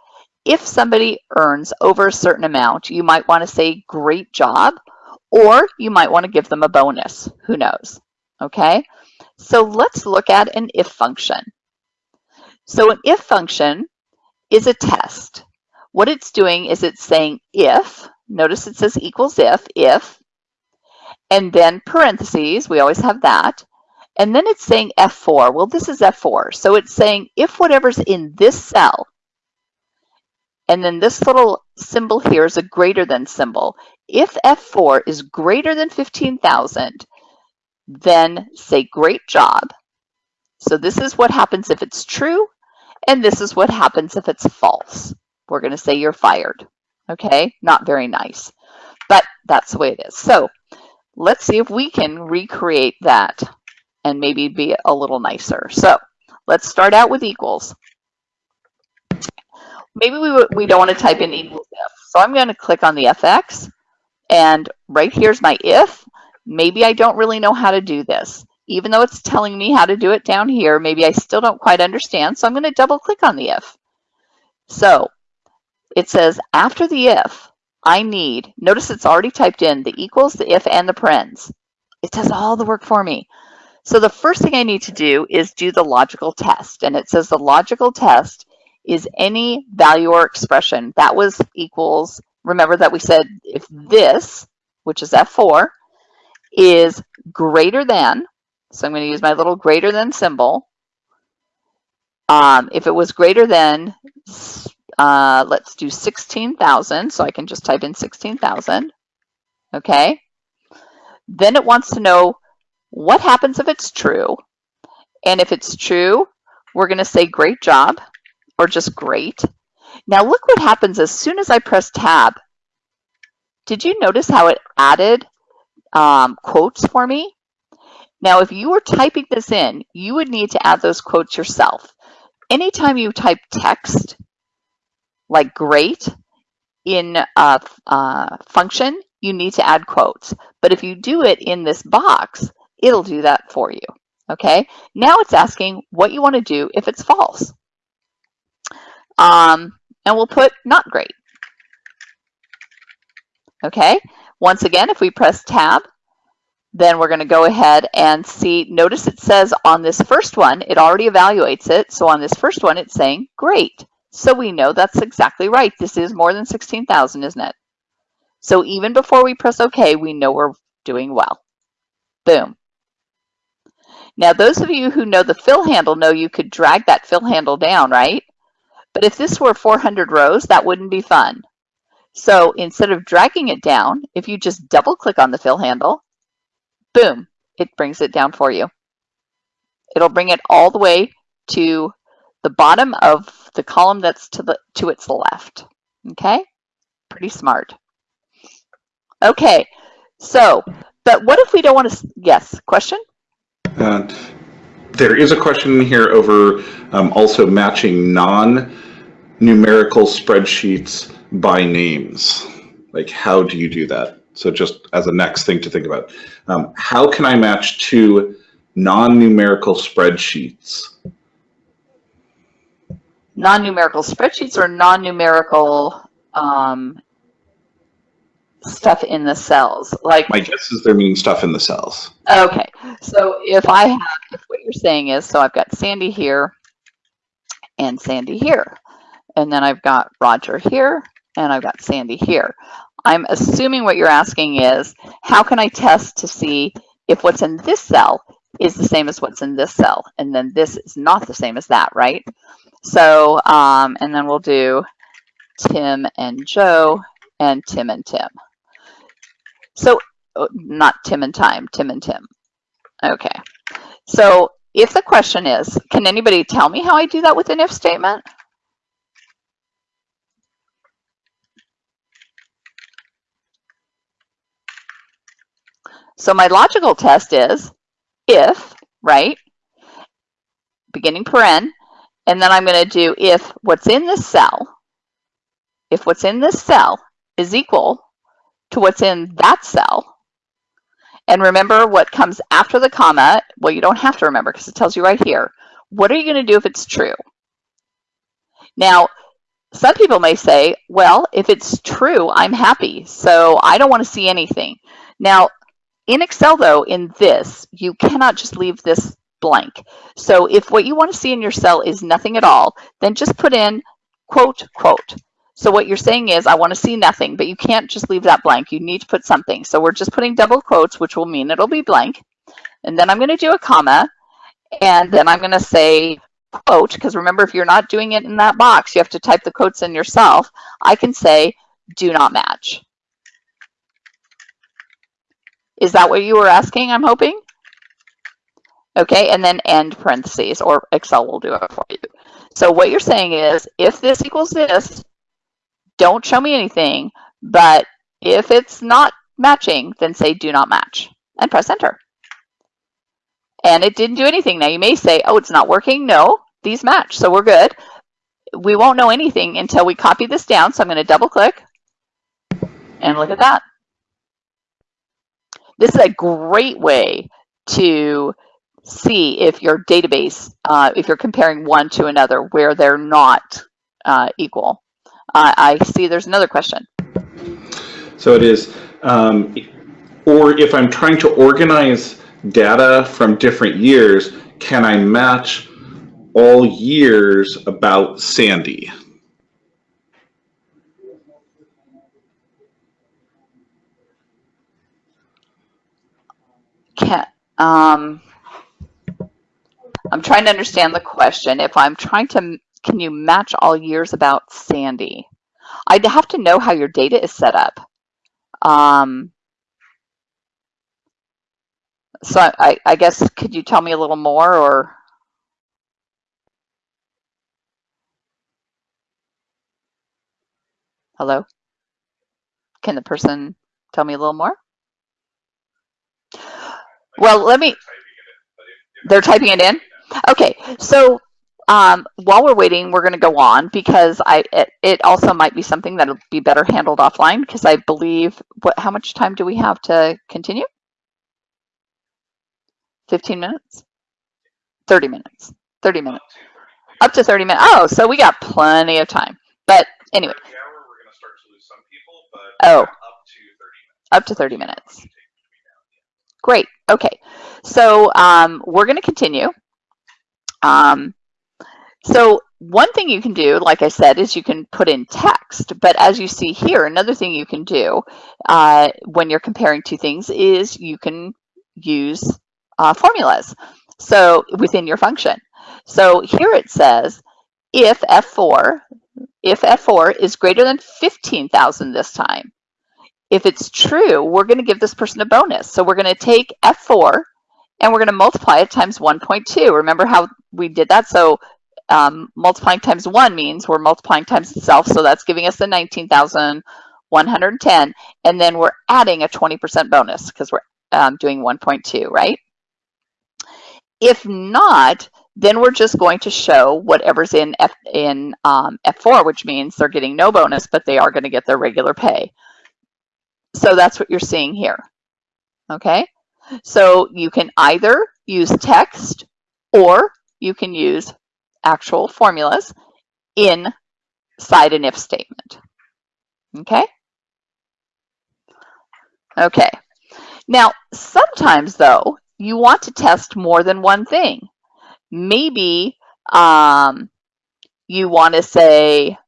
if somebody earns over a certain amount, you might want to say great job, or you might want to give them a bonus, who knows, okay? So let's look at an if function. So an if function is a test. What it's doing is it's saying if, Notice it says equals if, if, and then parentheses, we always have that. And then it's saying F4. Well, this is F4. So it's saying if whatever's in this cell, and then this little symbol here is a greater than symbol. If F4 is greater than 15,000, then say great job. So this is what happens if it's true, and this is what happens if it's false. We're going to say you're fired. Okay, not very nice, but that's the way it is. So let's see if we can recreate that and maybe be a little nicer. So let's start out with equals. Maybe we, we don't want to type in equals if. So I'm going to click on the FX and right here's my if. Maybe I don't really know how to do this. Even though it's telling me how to do it down here, maybe I still don't quite understand. So I'm going to double click on the if. So it says after the if, I need, notice it's already typed in the equals, the if, and the parens. It does all the work for me. So the first thing I need to do is do the logical test. And it says the logical test is any value or expression. That was equals, remember that we said if this, which is F4, is greater than, so I'm going to use my little greater than symbol, Um, if it was greater than, uh, let's do 16,000, so I can just type in 16,000, okay? Then it wants to know what happens if it's true. And if it's true, we're gonna say great job, or just great. Now look what happens as soon as I press tab. Did you notice how it added um, quotes for me? Now, if you were typing this in, you would need to add those quotes yourself. Anytime you type text, like great, in a, a function, you need to add quotes. But if you do it in this box, it'll do that for you. Okay, now it's asking what you want to do if it's false. Um, and we'll put not great. Okay, once again, if we press tab, then we're going to go ahead and see, notice it says on this first one, it already evaluates it. So on this first one, it's saying great. So we know that's exactly right. This is more than 16,000, isn't it? So even before we press OK, we know we're doing well. Boom. Now, those of you who know the fill handle know you could drag that fill handle down, right? But if this were 400 rows, that wouldn't be fun. So instead of dragging it down, if you just double click on the fill handle, boom, it brings it down for you. It'll bring it all the way to the bottom of the column that's to the to its left. Okay, pretty smart. Okay, so, but what if we don't want to, yes, question? There is a question here over um, also matching non-numerical spreadsheets by names. Like, how do you do that? So just as a next thing to think about, um, how can I match two non-numerical spreadsheets? Non-numerical spreadsheets or non-numerical um, stuff in the cells? Like My guess is they're meaning stuff in the cells. Okay, so if I have, if what you're saying is, so I've got Sandy here and Sandy here, and then I've got Roger here and I've got Sandy here. I'm assuming what you're asking is, how can I test to see if what's in this cell is the same as what's in this cell, and then this is not the same as that, right? So, um, and then we'll do Tim and Joe and Tim and Tim. So, oh, not Tim and Time, Tim and Tim. Okay. So if the question is, can anybody tell me how I do that with an if statement? So my logical test is if, right, beginning paren, and then I'm going to do if what's in this cell, if what's in this cell is equal to what's in that cell, and remember what comes after the comma, well, you don't have to remember because it tells you right here. What are you going to do if it's true? Now, some people may say, well, if it's true, I'm happy, so I don't want to see anything. Now, in Excel, though, in this, you cannot just leave this blank. So if what you want to see in your cell is nothing at all, then just put in quote, quote. So what you're saying is, I want to see nothing, but you can't just leave that blank. You need to put something. So we're just putting double quotes, which will mean it'll be blank. And then I'm going to do a comma, and then I'm going to say quote, because remember, if you're not doing it in that box, you have to type the quotes in yourself. I can say, do not match. Is that what you were asking, I'm hoping? Okay, and then end parentheses, or Excel will do it for you. So what you're saying is, if this equals this, don't show me anything, but if it's not matching, then say do not match and press enter. And it didn't do anything. Now you may say, oh, it's not working. No, these match, so we're good. We won't know anything until we copy this down. So I'm going to double click and look at that. This is a great way to see if your database, uh, if you're comparing one to another where they're not uh, equal. Uh, I see there's another question. So it is, um, or if I'm trying to organize data from different years, can I match all years about Sandy? Can, um, I'm trying to understand the question. If I'm trying to, can you match all years about Sandy? I'd have to know how your data is set up. Um, so I, I guess, could you tell me a little more or? Hello? Can the person tell me a little more? Well, let me, they're typing it in? Okay, so um, while we're waiting, we're going to go on because I it, it also might be something that'll be better handled offline because I believe, what? how much time do we have to continue? 15 minutes? 30 minutes, 30 minutes, up to 30 minutes. Oh, so we got plenty of time. But anyway, oh, up to 30 minutes. Great. Okay. So um, we're going to continue. Um, so one thing you can do, like I said, is you can put in text. But as you see here, another thing you can do uh, when you're comparing two things is you can use uh, formulas. So within your function. So here it says, if F4, if F4 is greater than 15,000 this time, if it's true, we're going to give this person a bonus. So we're going to take F4 and we're going to multiply it times 1.2. Remember how we did that? So um, multiplying times 1 means we're multiplying times itself. So that's giving us the 19,110. And then we're adding a 20% bonus because we're um, doing 1.2, right? If not, then we're just going to show whatever's in F in um, F4, which means they're getting no bonus, but they are going to get their regular pay. So that's what you're seeing here. Okay, so you can either use text or you can use actual formulas inside an if statement. Okay. Okay. Now, sometimes though, you want to test more than one thing. Maybe um, you want to say,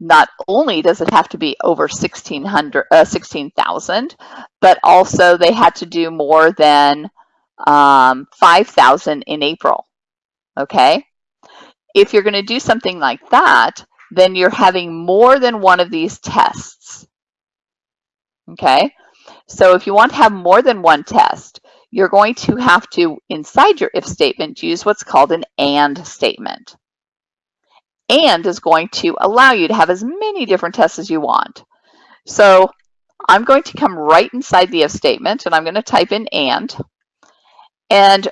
not only does it have to be over 1600 uh, 16,000 but also they had to do more than um, 5,000 in April okay if you're going to do something like that then you're having more than one of these tests okay so if you want to have more than one test you're going to have to inside your if statement use what's called an and statement and is going to allow you to have as many different tests as you want. So I'm going to come right inside the if statement and I'm going to type in and. And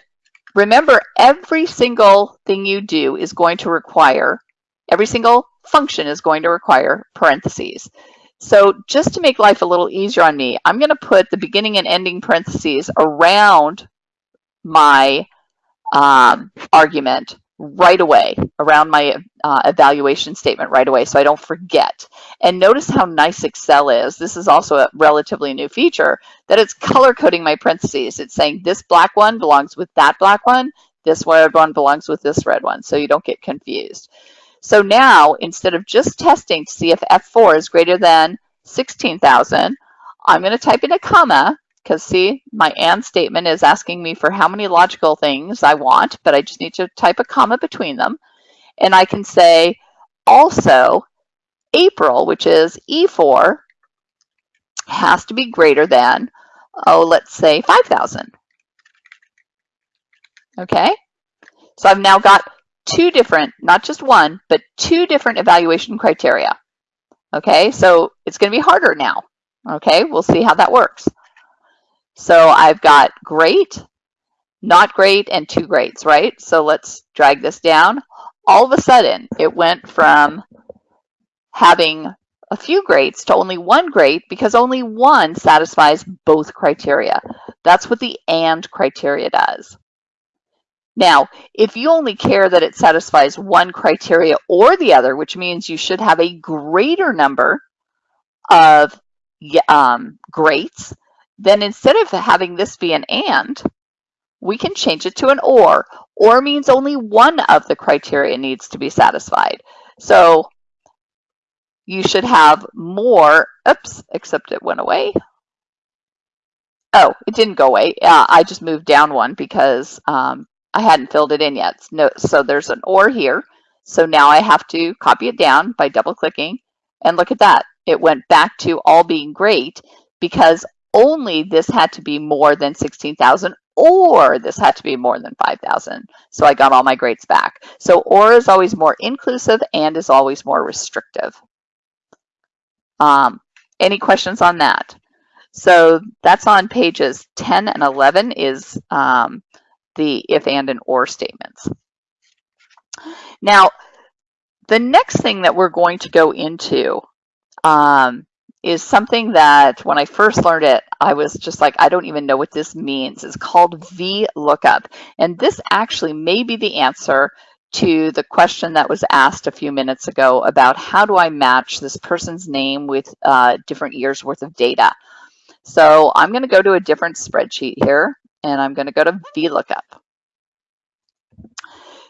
remember, every single thing you do is going to require, every single function is going to require parentheses. So just to make life a little easier on me, I'm going to put the beginning and ending parentheses around my um, argument right away around my uh, evaluation statement right away so I don't forget. And notice how nice Excel is. This is also a relatively new feature that it's color coding my parentheses. It's saying this black one belongs with that black one, this red one belongs with this red one, so you don't get confused. So now, instead of just testing to see if F4 is greater than 16,000, I'm going to type in a comma because see, my and statement is asking me for how many logical things I want, but I just need to type a comma between them. And I can say also April, which is E4, has to be greater than, oh, let's say 5,000. Okay, so I've now got two different, not just one, but two different evaluation criteria. Okay, so it's going to be harder now. Okay, we'll see how that works. So I've got great, not great, and two greats, right? So let's drag this down. All of a sudden, it went from having a few greats to only one great because only one satisfies both criteria. That's what the AND criteria does. Now, if you only care that it satisfies one criteria or the other, which means you should have a greater number of um, greats, then instead of having this be an and, we can change it to an or. Or means only one of the criteria needs to be satisfied. So you should have more, oops, except it went away. Oh, it didn't go away. Uh, I just moved down one because um, I hadn't filled it in yet. No, so there's an or here. So now I have to copy it down by double clicking and look at that. It went back to all being great because only this had to be more than 16,000 or this had to be more than 5,000. So I got all my grades back. So or is always more inclusive and is always more restrictive. Um, any questions on that? So that's on pages 10 and 11 is um, the if, and, and or statements. Now, the next thing that we're going to go into um, is something that when I first learned it, I was just like, I don't even know what this means. It's called VLOOKUP. And this actually may be the answer to the question that was asked a few minutes ago about how do I match this person's name with uh, different years worth of data. So I'm going to go to a different spreadsheet here and I'm going to go to VLOOKUP.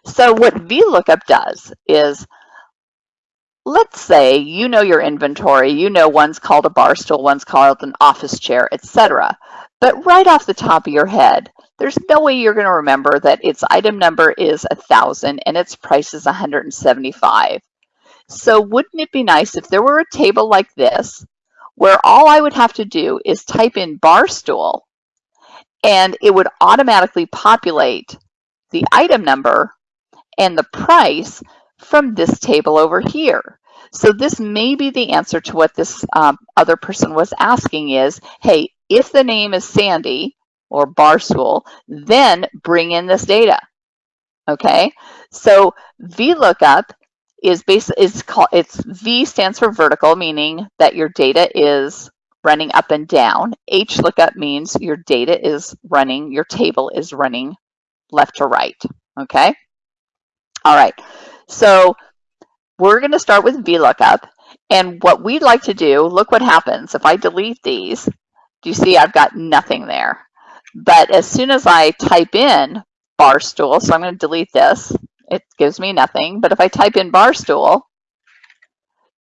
So what VLOOKUP does is, let's say you know your inventory, you know one's called a bar stool, one's called an office chair, etc. But right off the top of your head, there's no way you're going to remember that its item number is a 1000 and its price is 175. So wouldn't it be nice if there were a table like this where all I would have to do is type in bar stool and it would automatically populate the item number and the price from this table over here. So this may be the answer to what this um, other person was asking is, hey, if the name is Sandy or Barstool, then bring in this data. Okay, so VLOOKUP is base is called it's V stands for vertical, meaning that your data is running up and down. H lookup means your data is running, your table is running left to right. Okay. All right, so we're going to start with VLOOKUP. And what we'd like to do, look what happens. If I delete these, do you see I've got nothing there? But as soon as I type in barstool, so I'm going to delete this, it gives me nothing. But if I type in barstool,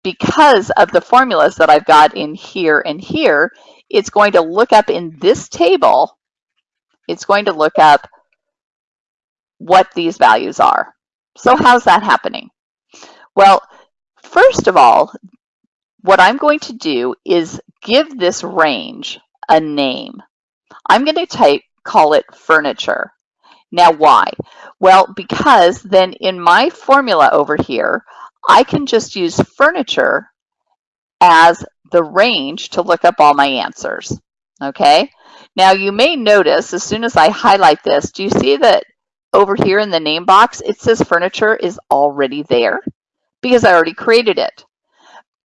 because of the formulas that I've got in here and here, it's going to look up in this table, it's going to look up what these values are. So how's that happening? Well, first of all, what I'm going to do is give this range a name. I'm going to type, call it furniture. Now why? Well, because then in my formula over here, I can just use furniture as the range to look up all my answers. Okay. Now you may notice as soon as I highlight this, do you see that over here in the name box, it says furniture is already there because I already created it.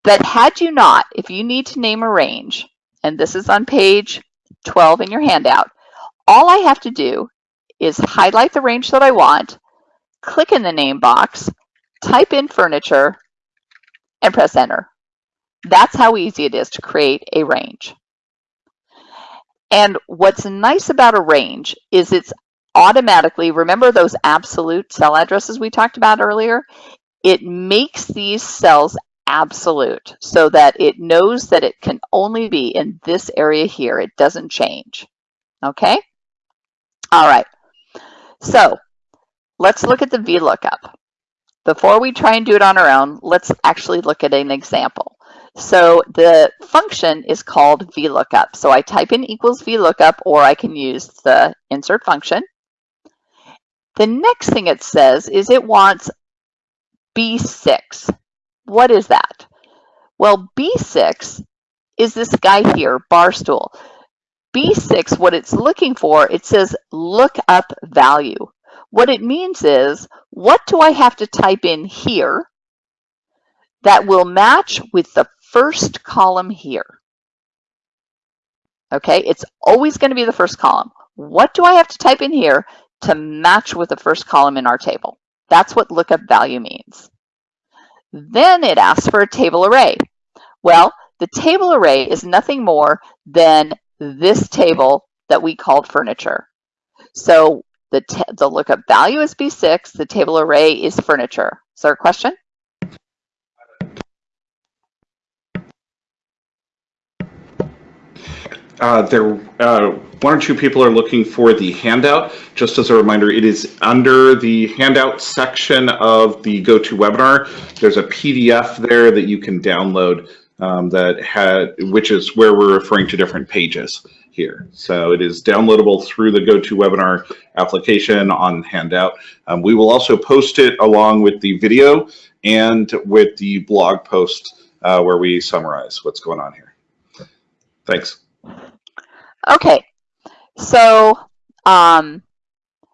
But had you not, if you need to name a range, and this is on page 12 in your handout, all I have to do is highlight the range that I want, click in the name box, type in furniture, and press enter. That's how easy it is to create a range. And what's nice about a range is it's automatically, remember those absolute cell addresses we talked about earlier? It makes these cells absolute so that it knows that it can only be in this area here. It doesn't change. Okay? All right. So let's look at the VLOOKUP. Before we try and do it on our own, let's actually look at an example. So the function is called VLOOKUP. So I type in equals VLOOKUP or I can use the insert function. The next thing it says is it wants B6. What is that? Well, B6 is this guy here, Barstool. B6, what it's looking for, it says look up value. What it means is, what do I have to type in here that will match with the first column here? Okay, it's always going to be the first column. What do I have to type in here to match with the first column in our table. That's what lookup value means. Then it asks for a table array. Well, the table array is nothing more than this table that we called furniture. So the, the lookup value is B6, the table array is furniture. Is there a question? Uh, there, uh, one or two people are looking for the handout. Just as a reminder, it is under the handout section of the GoToWebinar. There's a PDF there that you can download um, that had, which is where we're referring to different pages here. So it is downloadable through the GoToWebinar application on handout. Um, we will also post it along with the video and with the blog post uh, where we summarize what's going on here. Thanks. Okay, so um,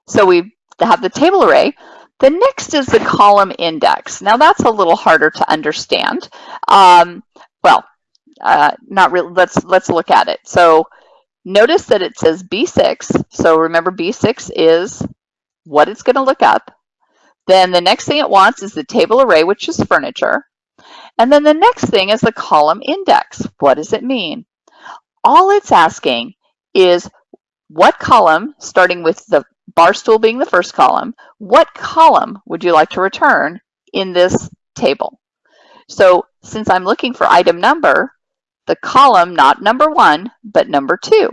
so we have the table array. The next is the column index. Now that's a little harder to understand. Um, well, uh, not really. Let's let's look at it. So notice that it says B6. So remember B6 is what it's going to look up. Then the next thing it wants is the table array, which is furniture. And then the next thing is the column index. What does it mean? All it's asking is what column, starting with the bar stool being the first column, what column would you like to return in this table? So since I'm looking for item number, the column, not number one, but number two.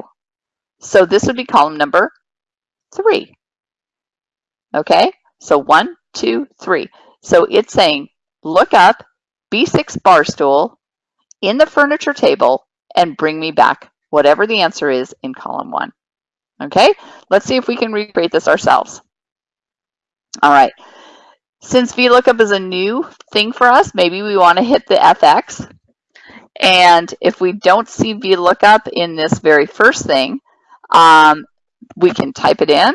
So this would be column number three. Okay, so one, two, three. So it's saying look up B6 bar stool in the furniture table and bring me back whatever the answer is in column one. Okay, let's see if we can recreate this ourselves. All right, since VLOOKUP is a new thing for us, maybe we want to hit the FX. And if we don't see VLOOKUP in this very first thing, um, we can type it in.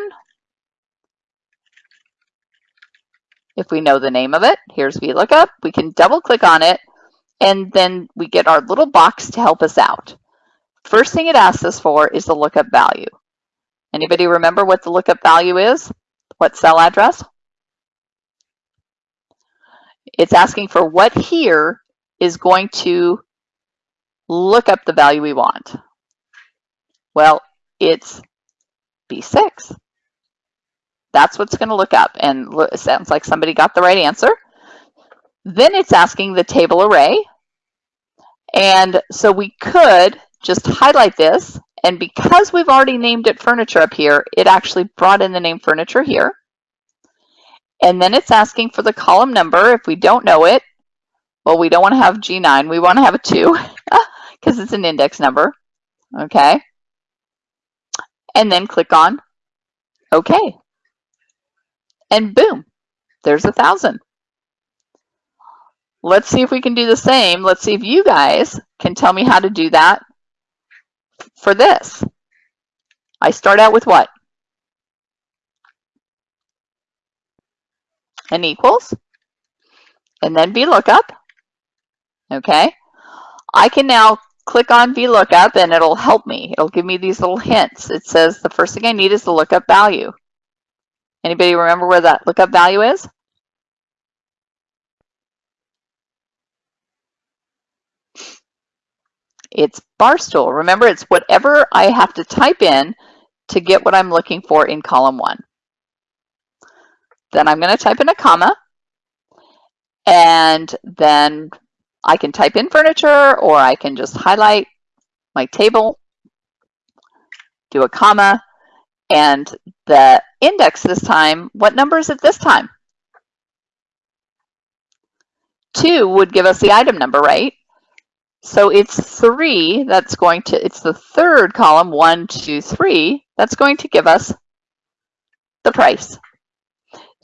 If we know the name of it, here's VLOOKUP. We can double click on it, and then we get our little box to help us out. First thing it asks us for is the lookup value. Anybody remember what the lookup value is? What cell address? It's asking for what here is going to look up the value we want. Well, it's B6. That's what's going to look up. And it sounds like somebody got the right answer. Then it's asking the table array. And so we could just highlight this. And because we've already named it furniture up here, it actually brought in the name furniture here. And then it's asking for the column number. If we don't know it, well, we don't want to have G9. We want to have a 2 because it's an index number. Okay. And then click on OK. And boom, there's a 1,000. Let's see if we can do the same. Let's see if you guys can tell me how to do that for this. I start out with what? An equals, and then VLOOKUP, okay? I can now click on VLOOKUP and it'll help me. It'll give me these little hints. It says the first thing I need is the lookup value. Anybody remember where that lookup value is? It's Barstool. Remember, it's whatever I have to type in to get what I'm looking for in column one. Then I'm going to type in a comma, and then I can type in furniture, or I can just highlight my table, do a comma, and the index this time, what number is it this time? Two would give us the item number, right? So it's three that's going to, it's the third column, one, two, three, that's going to give us the price.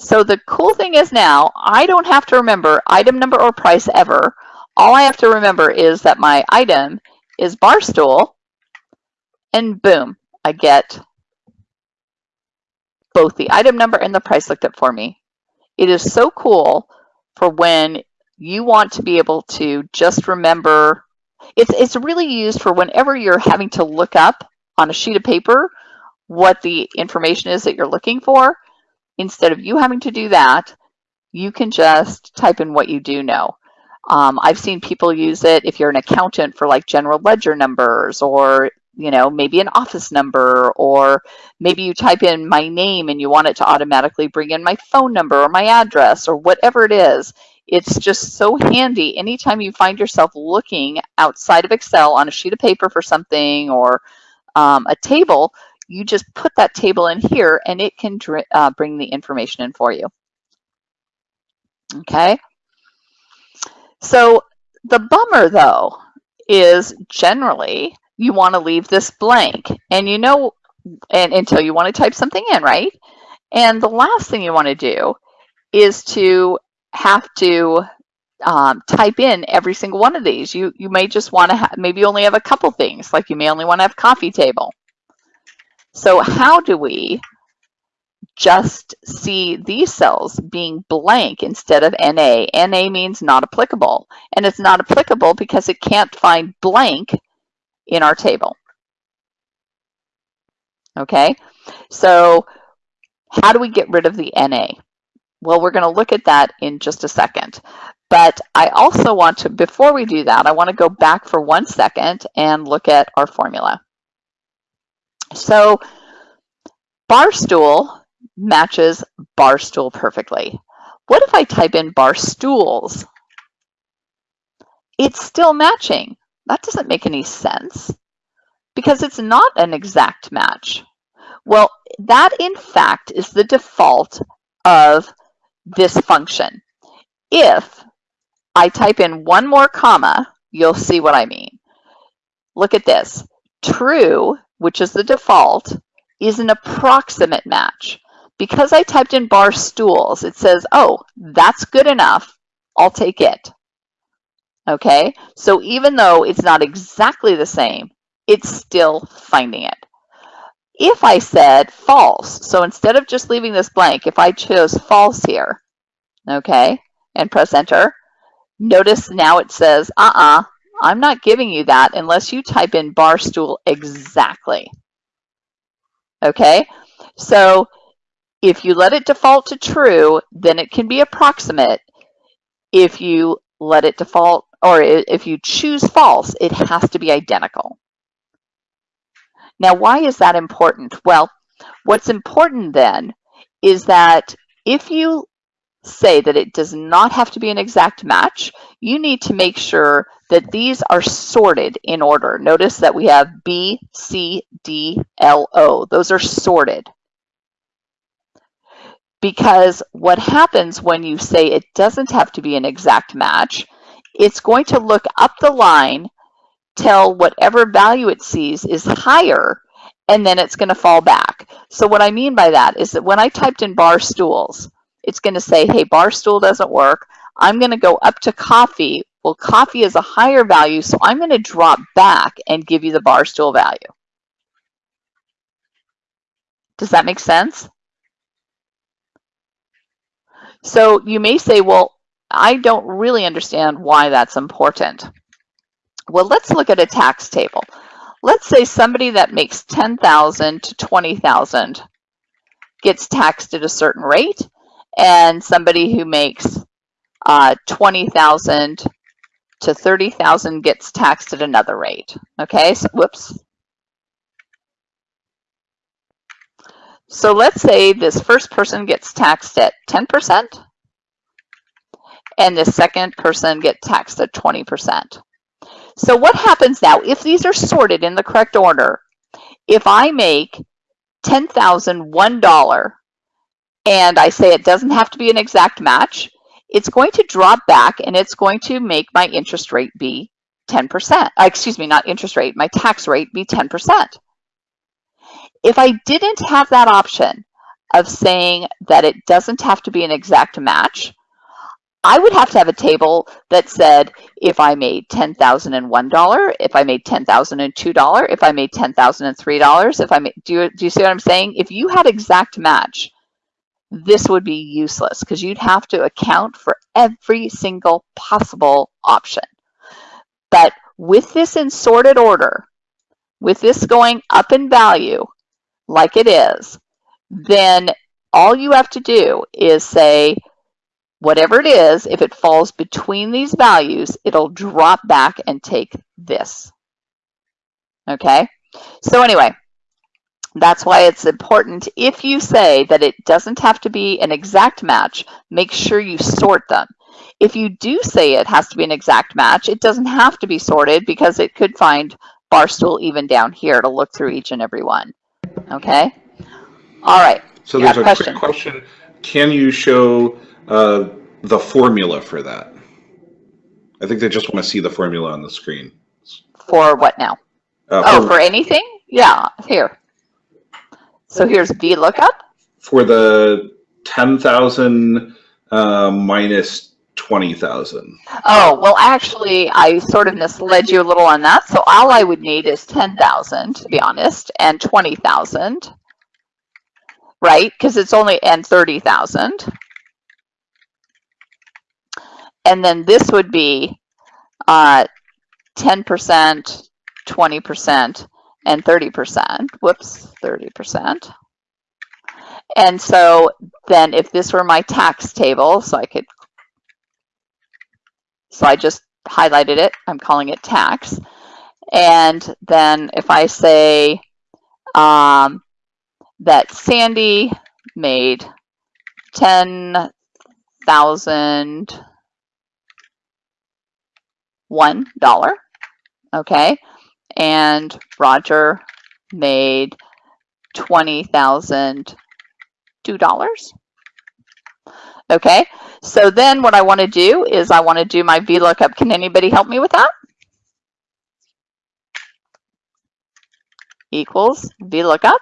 So the cool thing is now, I don't have to remember item number or price ever. All I have to remember is that my item is Barstool, and boom, I get both the item number and the price looked up for me. It is so cool for when you want to be able to just remember it's, it's really used for whenever you're having to look up on a sheet of paper what the information is that you're looking for. Instead of you having to do that, you can just type in what you do know. Um, I've seen people use it if you're an accountant for like general ledger numbers or you know, maybe an office number, or maybe you type in my name and you want it to automatically bring in my phone number or my address or whatever it is. It's just so handy anytime you find yourself looking outside of Excel on a sheet of paper for something or um, a table, you just put that table in here and it can uh, bring the information in for you. Okay. So the bummer though is generally you want to leave this blank and you know and until you want to type something in, right? And the last thing you want to do is to have to um, type in every single one of these. You, you may just want to maybe only have a couple things, like you may only want to have coffee table. So how do we just see these cells being blank instead of NA? NA means not applicable, and it's not applicable because it can't find blank in our table. Okay, so how do we get rid of the NA? Well, we're going to look at that in just a second. But I also want to, before we do that, I want to go back for one second and look at our formula. So barstool matches barstool perfectly. What if I type in bar stools? It's still matching. That doesn't make any sense because it's not an exact match. Well, that in fact is the default of this function. If I type in one more comma, you'll see what I mean. Look at this. True, which is the default, is an approximate match. Because I typed in bar stools, it says, oh, that's good enough. I'll take it. Okay, so even though it's not exactly the same, it's still finding it. If I said false, so instead of just leaving this blank, if I chose false here, okay, and press enter, notice now it says, uh-uh, I'm not giving you that unless you type in bar stool exactly. Okay, so if you let it default to true, then it can be approximate. If you let it default, or if you choose false, it has to be identical. Now, why is that important? Well, what's important then is that if you say that it does not have to be an exact match, you need to make sure that these are sorted in order. Notice that we have B, C, D, L, O. Those are sorted. Because what happens when you say it doesn't have to be an exact match, it's going to look up the line, tell whatever value it sees is higher, and then it's going to fall back. So what I mean by that is that when I typed in bar stools, it's going to say, hey, bar stool doesn't work. I'm going to go up to coffee. Well, coffee is a higher value, so I'm going to drop back and give you the bar stool value. Does that make sense? So you may say, well, I don't really understand why that's important. Well, let's look at a tax table. Let's say somebody that makes 10,000 to 20,000 gets taxed at a certain rate and somebody who makes uh, 20,000 to 30,000 gets taxed at another rate. Okay, so whoops. So let's say this first person gets taxed at 10% and the second person gets taxed at 20%. So what happens now, if these are sorted in the correct order, if I make $10,001 and I say it doesn't have to be an exact match, it's going to drop back and it's going to make my interest rate be 10%. Uh, excuse me, not interest rate, my tax rate be 10%. If I didn't have that option of saying that it doesn't have to be an exact match, I would have to have a table that said if I made $10,001, if I made $10,002, if I made $10,003, if I made, do you, do you see what I'm saying? If you had exact match, this would be useless because you'd have to account for every single possible option. But with this in sorted order, with this going up in value like it is, then all you have to do is say, whatever it is, if it falls between these values, it'll drop back and take this. Okay? So anyway, that's why it's important if you say that it doesn't have to be an exact match, make sure you sort them. if you do say it has to be an exact match, it doesn't have to be sorted because it could find Barstool even down here to look through each and every one. Okay? All right. So there's a question. quick question. Can you show uh, the formula for that? I think they just want to see the formula on the screen. For what now? Uh, Oh, for anything? Yeah, here. So here's VLOOKUP. for the 10,000 uh, minus 20,000. Oh, well, actually, I sort of misled you a little on that. So all I would need is 10,000, to be honest, and 20,000, right? Because it's only, and 30,000. And then this would be uh, 10%, 20%, and 30%. Whoops, 30%. And so then if this were my tax table, so I could so I just highlighted it. I'm calling it tax. And then if I say um, that Sandy made ten thousand one dollar, okay, and Roger made twenty thousand two dollars. Okay, so then what I want to do is I want to do my VLOOKUP. Can anybody help me with that? Equals VLOOKUP.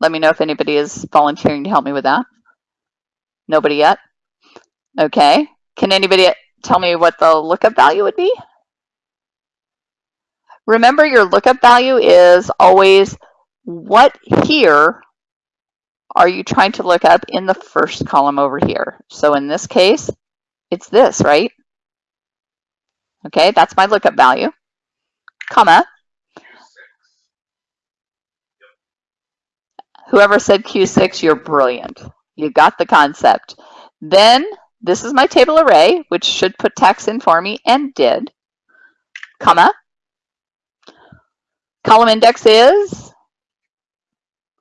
Let me know if anybody is volunteering to help me with that. Nobody yet? Okay. Can anybody tell me what the lookup value would be? Remember your lookup value is always what here are you trying to look up in the first column over here? So in this case, it's this, right? Okay, that's my lookup value, comma. Whoever said Q6, you're brilliant. You got the concept. Then this is my table array, which should put tax in for me and did, comma. Column index is,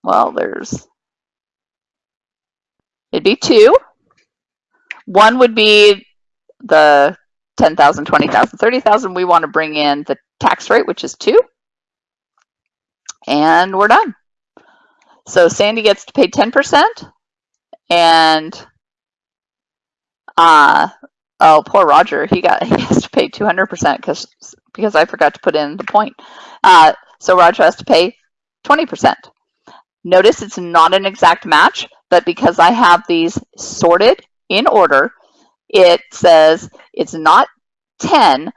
well, there's It'd be two. One would be the 10,000, 20,000, 30,000. We want to bring in the tax rate, which is two. And we're done. So Sandy gets to pay 10% and uh, oh, poor Roger, he got he has to pay 200% because because I forgot to put in the point. Uh, so Roger has to pay 20%. Notice it's not an exact match, but because I have these sorted in order, it says it's not 10,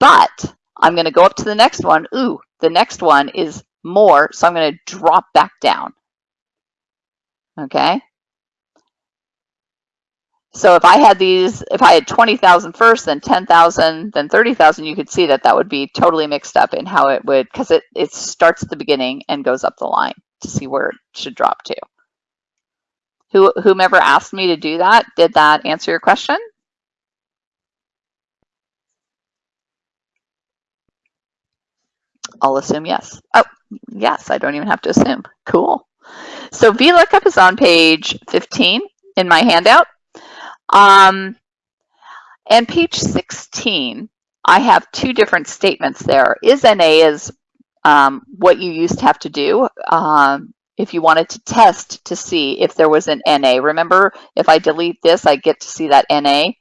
but I'm going to go up to the next one. Ooh, the next one is more, so I'm going to drop back down. Okay. So if I had these, if I had 20,000 first, then 10,000, then 30,000, you could see that that would be totally mixed up in how it would, because it, it starts at the beginning and goes up the line to see where it should drop to. Who, whomever asked me to do that, did that answer your question? I'll assume yes. Oh, yes, I don't even have to assume. Cool. So VLOOKUP is on page 15 in my handout. Um, and page 16, I have two different statements there. Is NA is um, what you used to have to do um, if you wanted to test to see if there was an NA. Remember, if I delete this, I get to see that NA,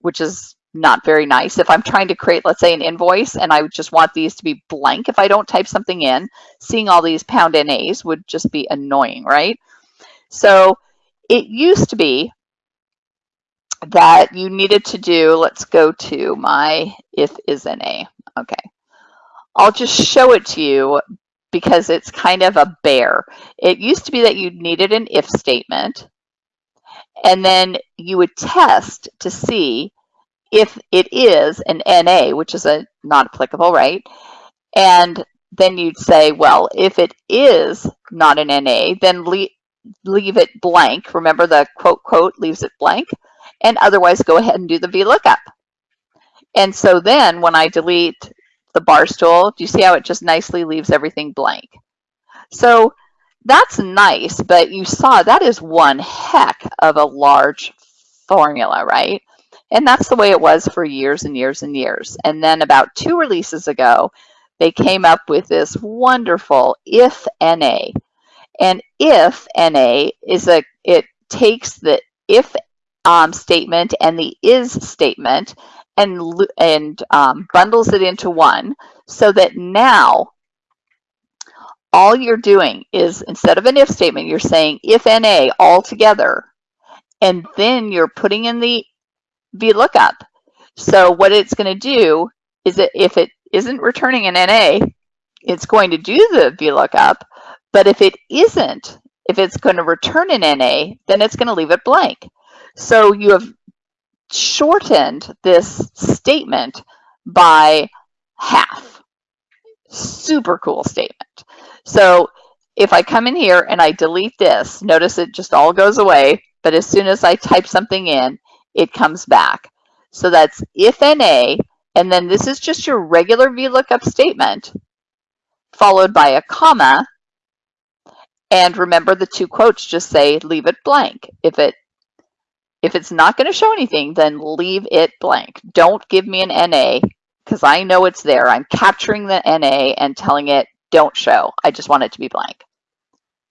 which is not very nice. If I'm trying to create, let's say, an invoice and I just want these to be blank, if I don't type something in, seeing all these pound NAs would just be annoying, right? So it used to be that you needed to do, let's go to my if is NA. Okay. I'll just show it to you because it's kind of a bear. It used to be that you needed an if statement and then you would test to see if it is an NA, which is a not applicable, right? And then you'd say, well, if it is not an NA, then leave, leave it blank. Remember the quote, quote, leaves it blank. And otherwise go ahead and do the VLOOKUP. And so then when I delete the bar stool, do you see how it just nicely leaves everything blank? So that's nice, but you saw that is one heck of a large formula, right? And that's the way it was for years and years and years. And then about two releases ago, they came up with this wonderful if NA. And if NA is a, it takes the if um, statement and the is statement and, and um, bundles it into one so that now all you're doing is instead of an if statement, you're saying if NA all together, and then you're putting in the VLOOKUP. So what it's going to do is that if it isn't returning an NA, it's going to do the VLOOKUP, but if it isn't, if it's going to return an NA, then it's going to leave it blank. So you have shortened this statement by half. Super cool statement. So if I come in here and I delete this, notice it just all goes away, but as soon as I type something in, it comes back. So that's if NA, and then this is just your regular VLOOKUP statement, followed by a comma, and remember the two quotes just say leave it blank. If it if it's not going to show anything, then leave it blank. Don't give me an NA because I know it's there. I'm capturing the NA and telling it don't show. I just want it to be blank.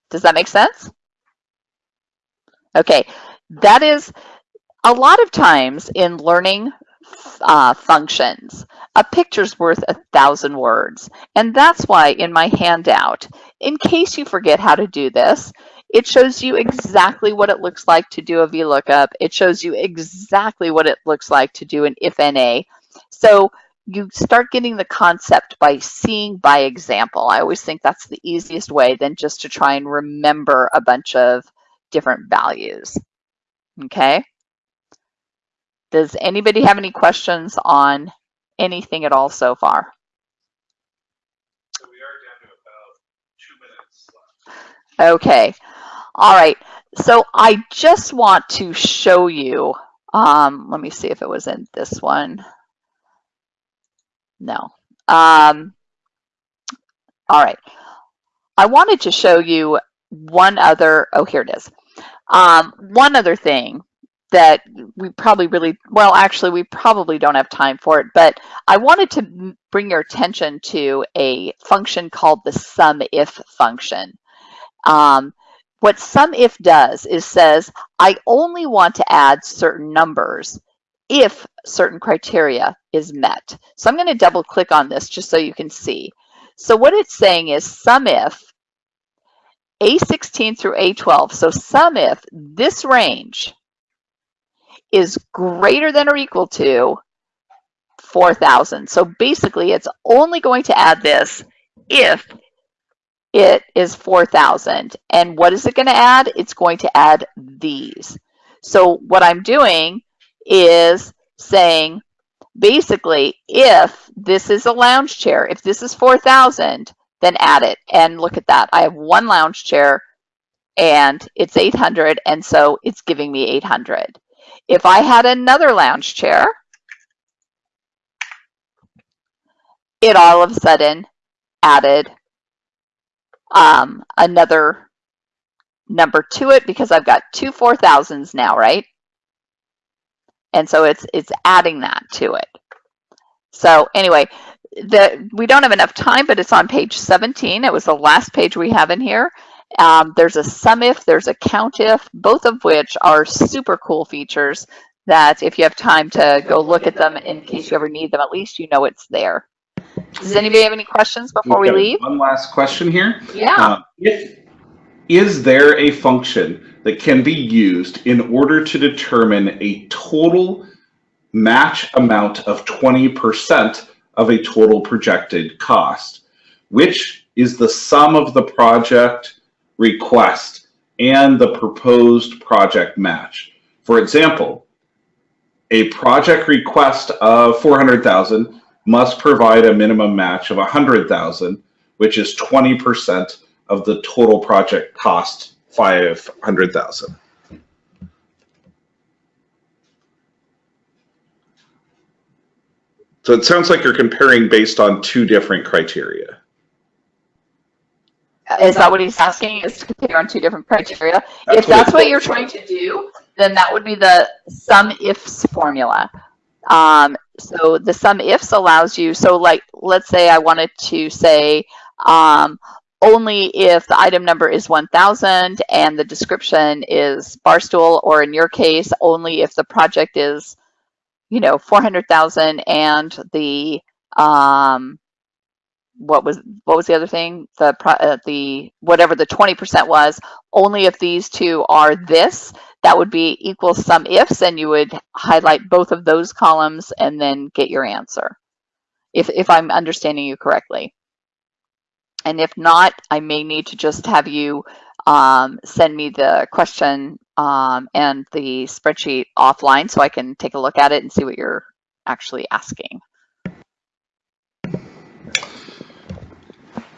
Does that make sense? Okay, that is a lot of times in learning uh, functions, a picture's worth a thousand words. And that's why in my handout, in case you forget how to do this, it shows you exactly what it looks like to do a VLOOKUP. It shows you exactly what it looks like to do an if NA. So you start getting the concept by seeing by example. I always think that's the easiest way than just to try and remember a bunch of different values. Okay. Does anybody have any questions on anything at all so far? Okay. All right. So I just want to show you, um, let me see if it was in this one. No. Um, all right. I wanted to show you one other, oh, here it is. Um, one other thing that we probably really, well, actually, we probably don't have time for it, but I wanted to bring your attention to a function called the sum if function. Um, what SUMIF does is says, I only want to add certain numbers if certain criteria is met. So I'm going to double click on this just so you can see. So what it's saying is SUMIF A16 through A12. So SUMIF this range is greater than or equal to 4,000. So basically, it's only going to add this if it is 4,000. And what is it going to add? It's going to add these. So what I'm doing is saying, basically, if this is a lounge chair, if this is 4,000, then add it. And look at that. I have one lounge chair and it's 800. And so it's giving me 800. If I had another lounge chair, it all of a sudden added um, another number to it because I've got two 4,000s now, right? And so it's, it's adding that to it. So anyway, the, we don't have enough time, but it's on page 17. It was the last page we have in here. Um, there's a sum if, there's a count if, both of which are super cool features that if you have time to go look at them in case you ever need them, at least you know it's there. Does anybody have any questions before we leave? One last question here. Yeah. Uh, if, is there a function that can be used in order to determine a total match amount of 20% of a total projected cost, which is the sum of the project request and the proposed project match. For example, a project request of 400,000 must provide a minimum match of 100,000, which is 20% of the total project cost, 500,000. So it sounds like you're comparing based on two different criteria. Uh, is that what he's asking? Is to compare on two different criteria? That's if that's it- what you're trying to do, then that would be the sum ifs formula. Um, so the sum ifs allows you, so like, let's say I wanted to say, um, only if the item number is 1000 and the description is Barstool, or in your case, only if the project is, you know, 400,000 and the, um, what was what was the other thing? The uh, the whatever the 20% was only if these two are this that would be equal sum ifs and you would highlight both of those columns and then get your answer. If if i'm understanding you correctly. And if not i may need to just have you um, send me the question um, and the spreadsheet offline so i can take a look at it and see what you're actually asking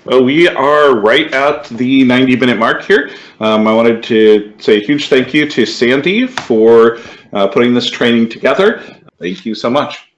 Well, we are right at the 90 minute mark here. Um, I wanted to say a huge thank you to Sandy for uh, putting this training together. Thank you so much.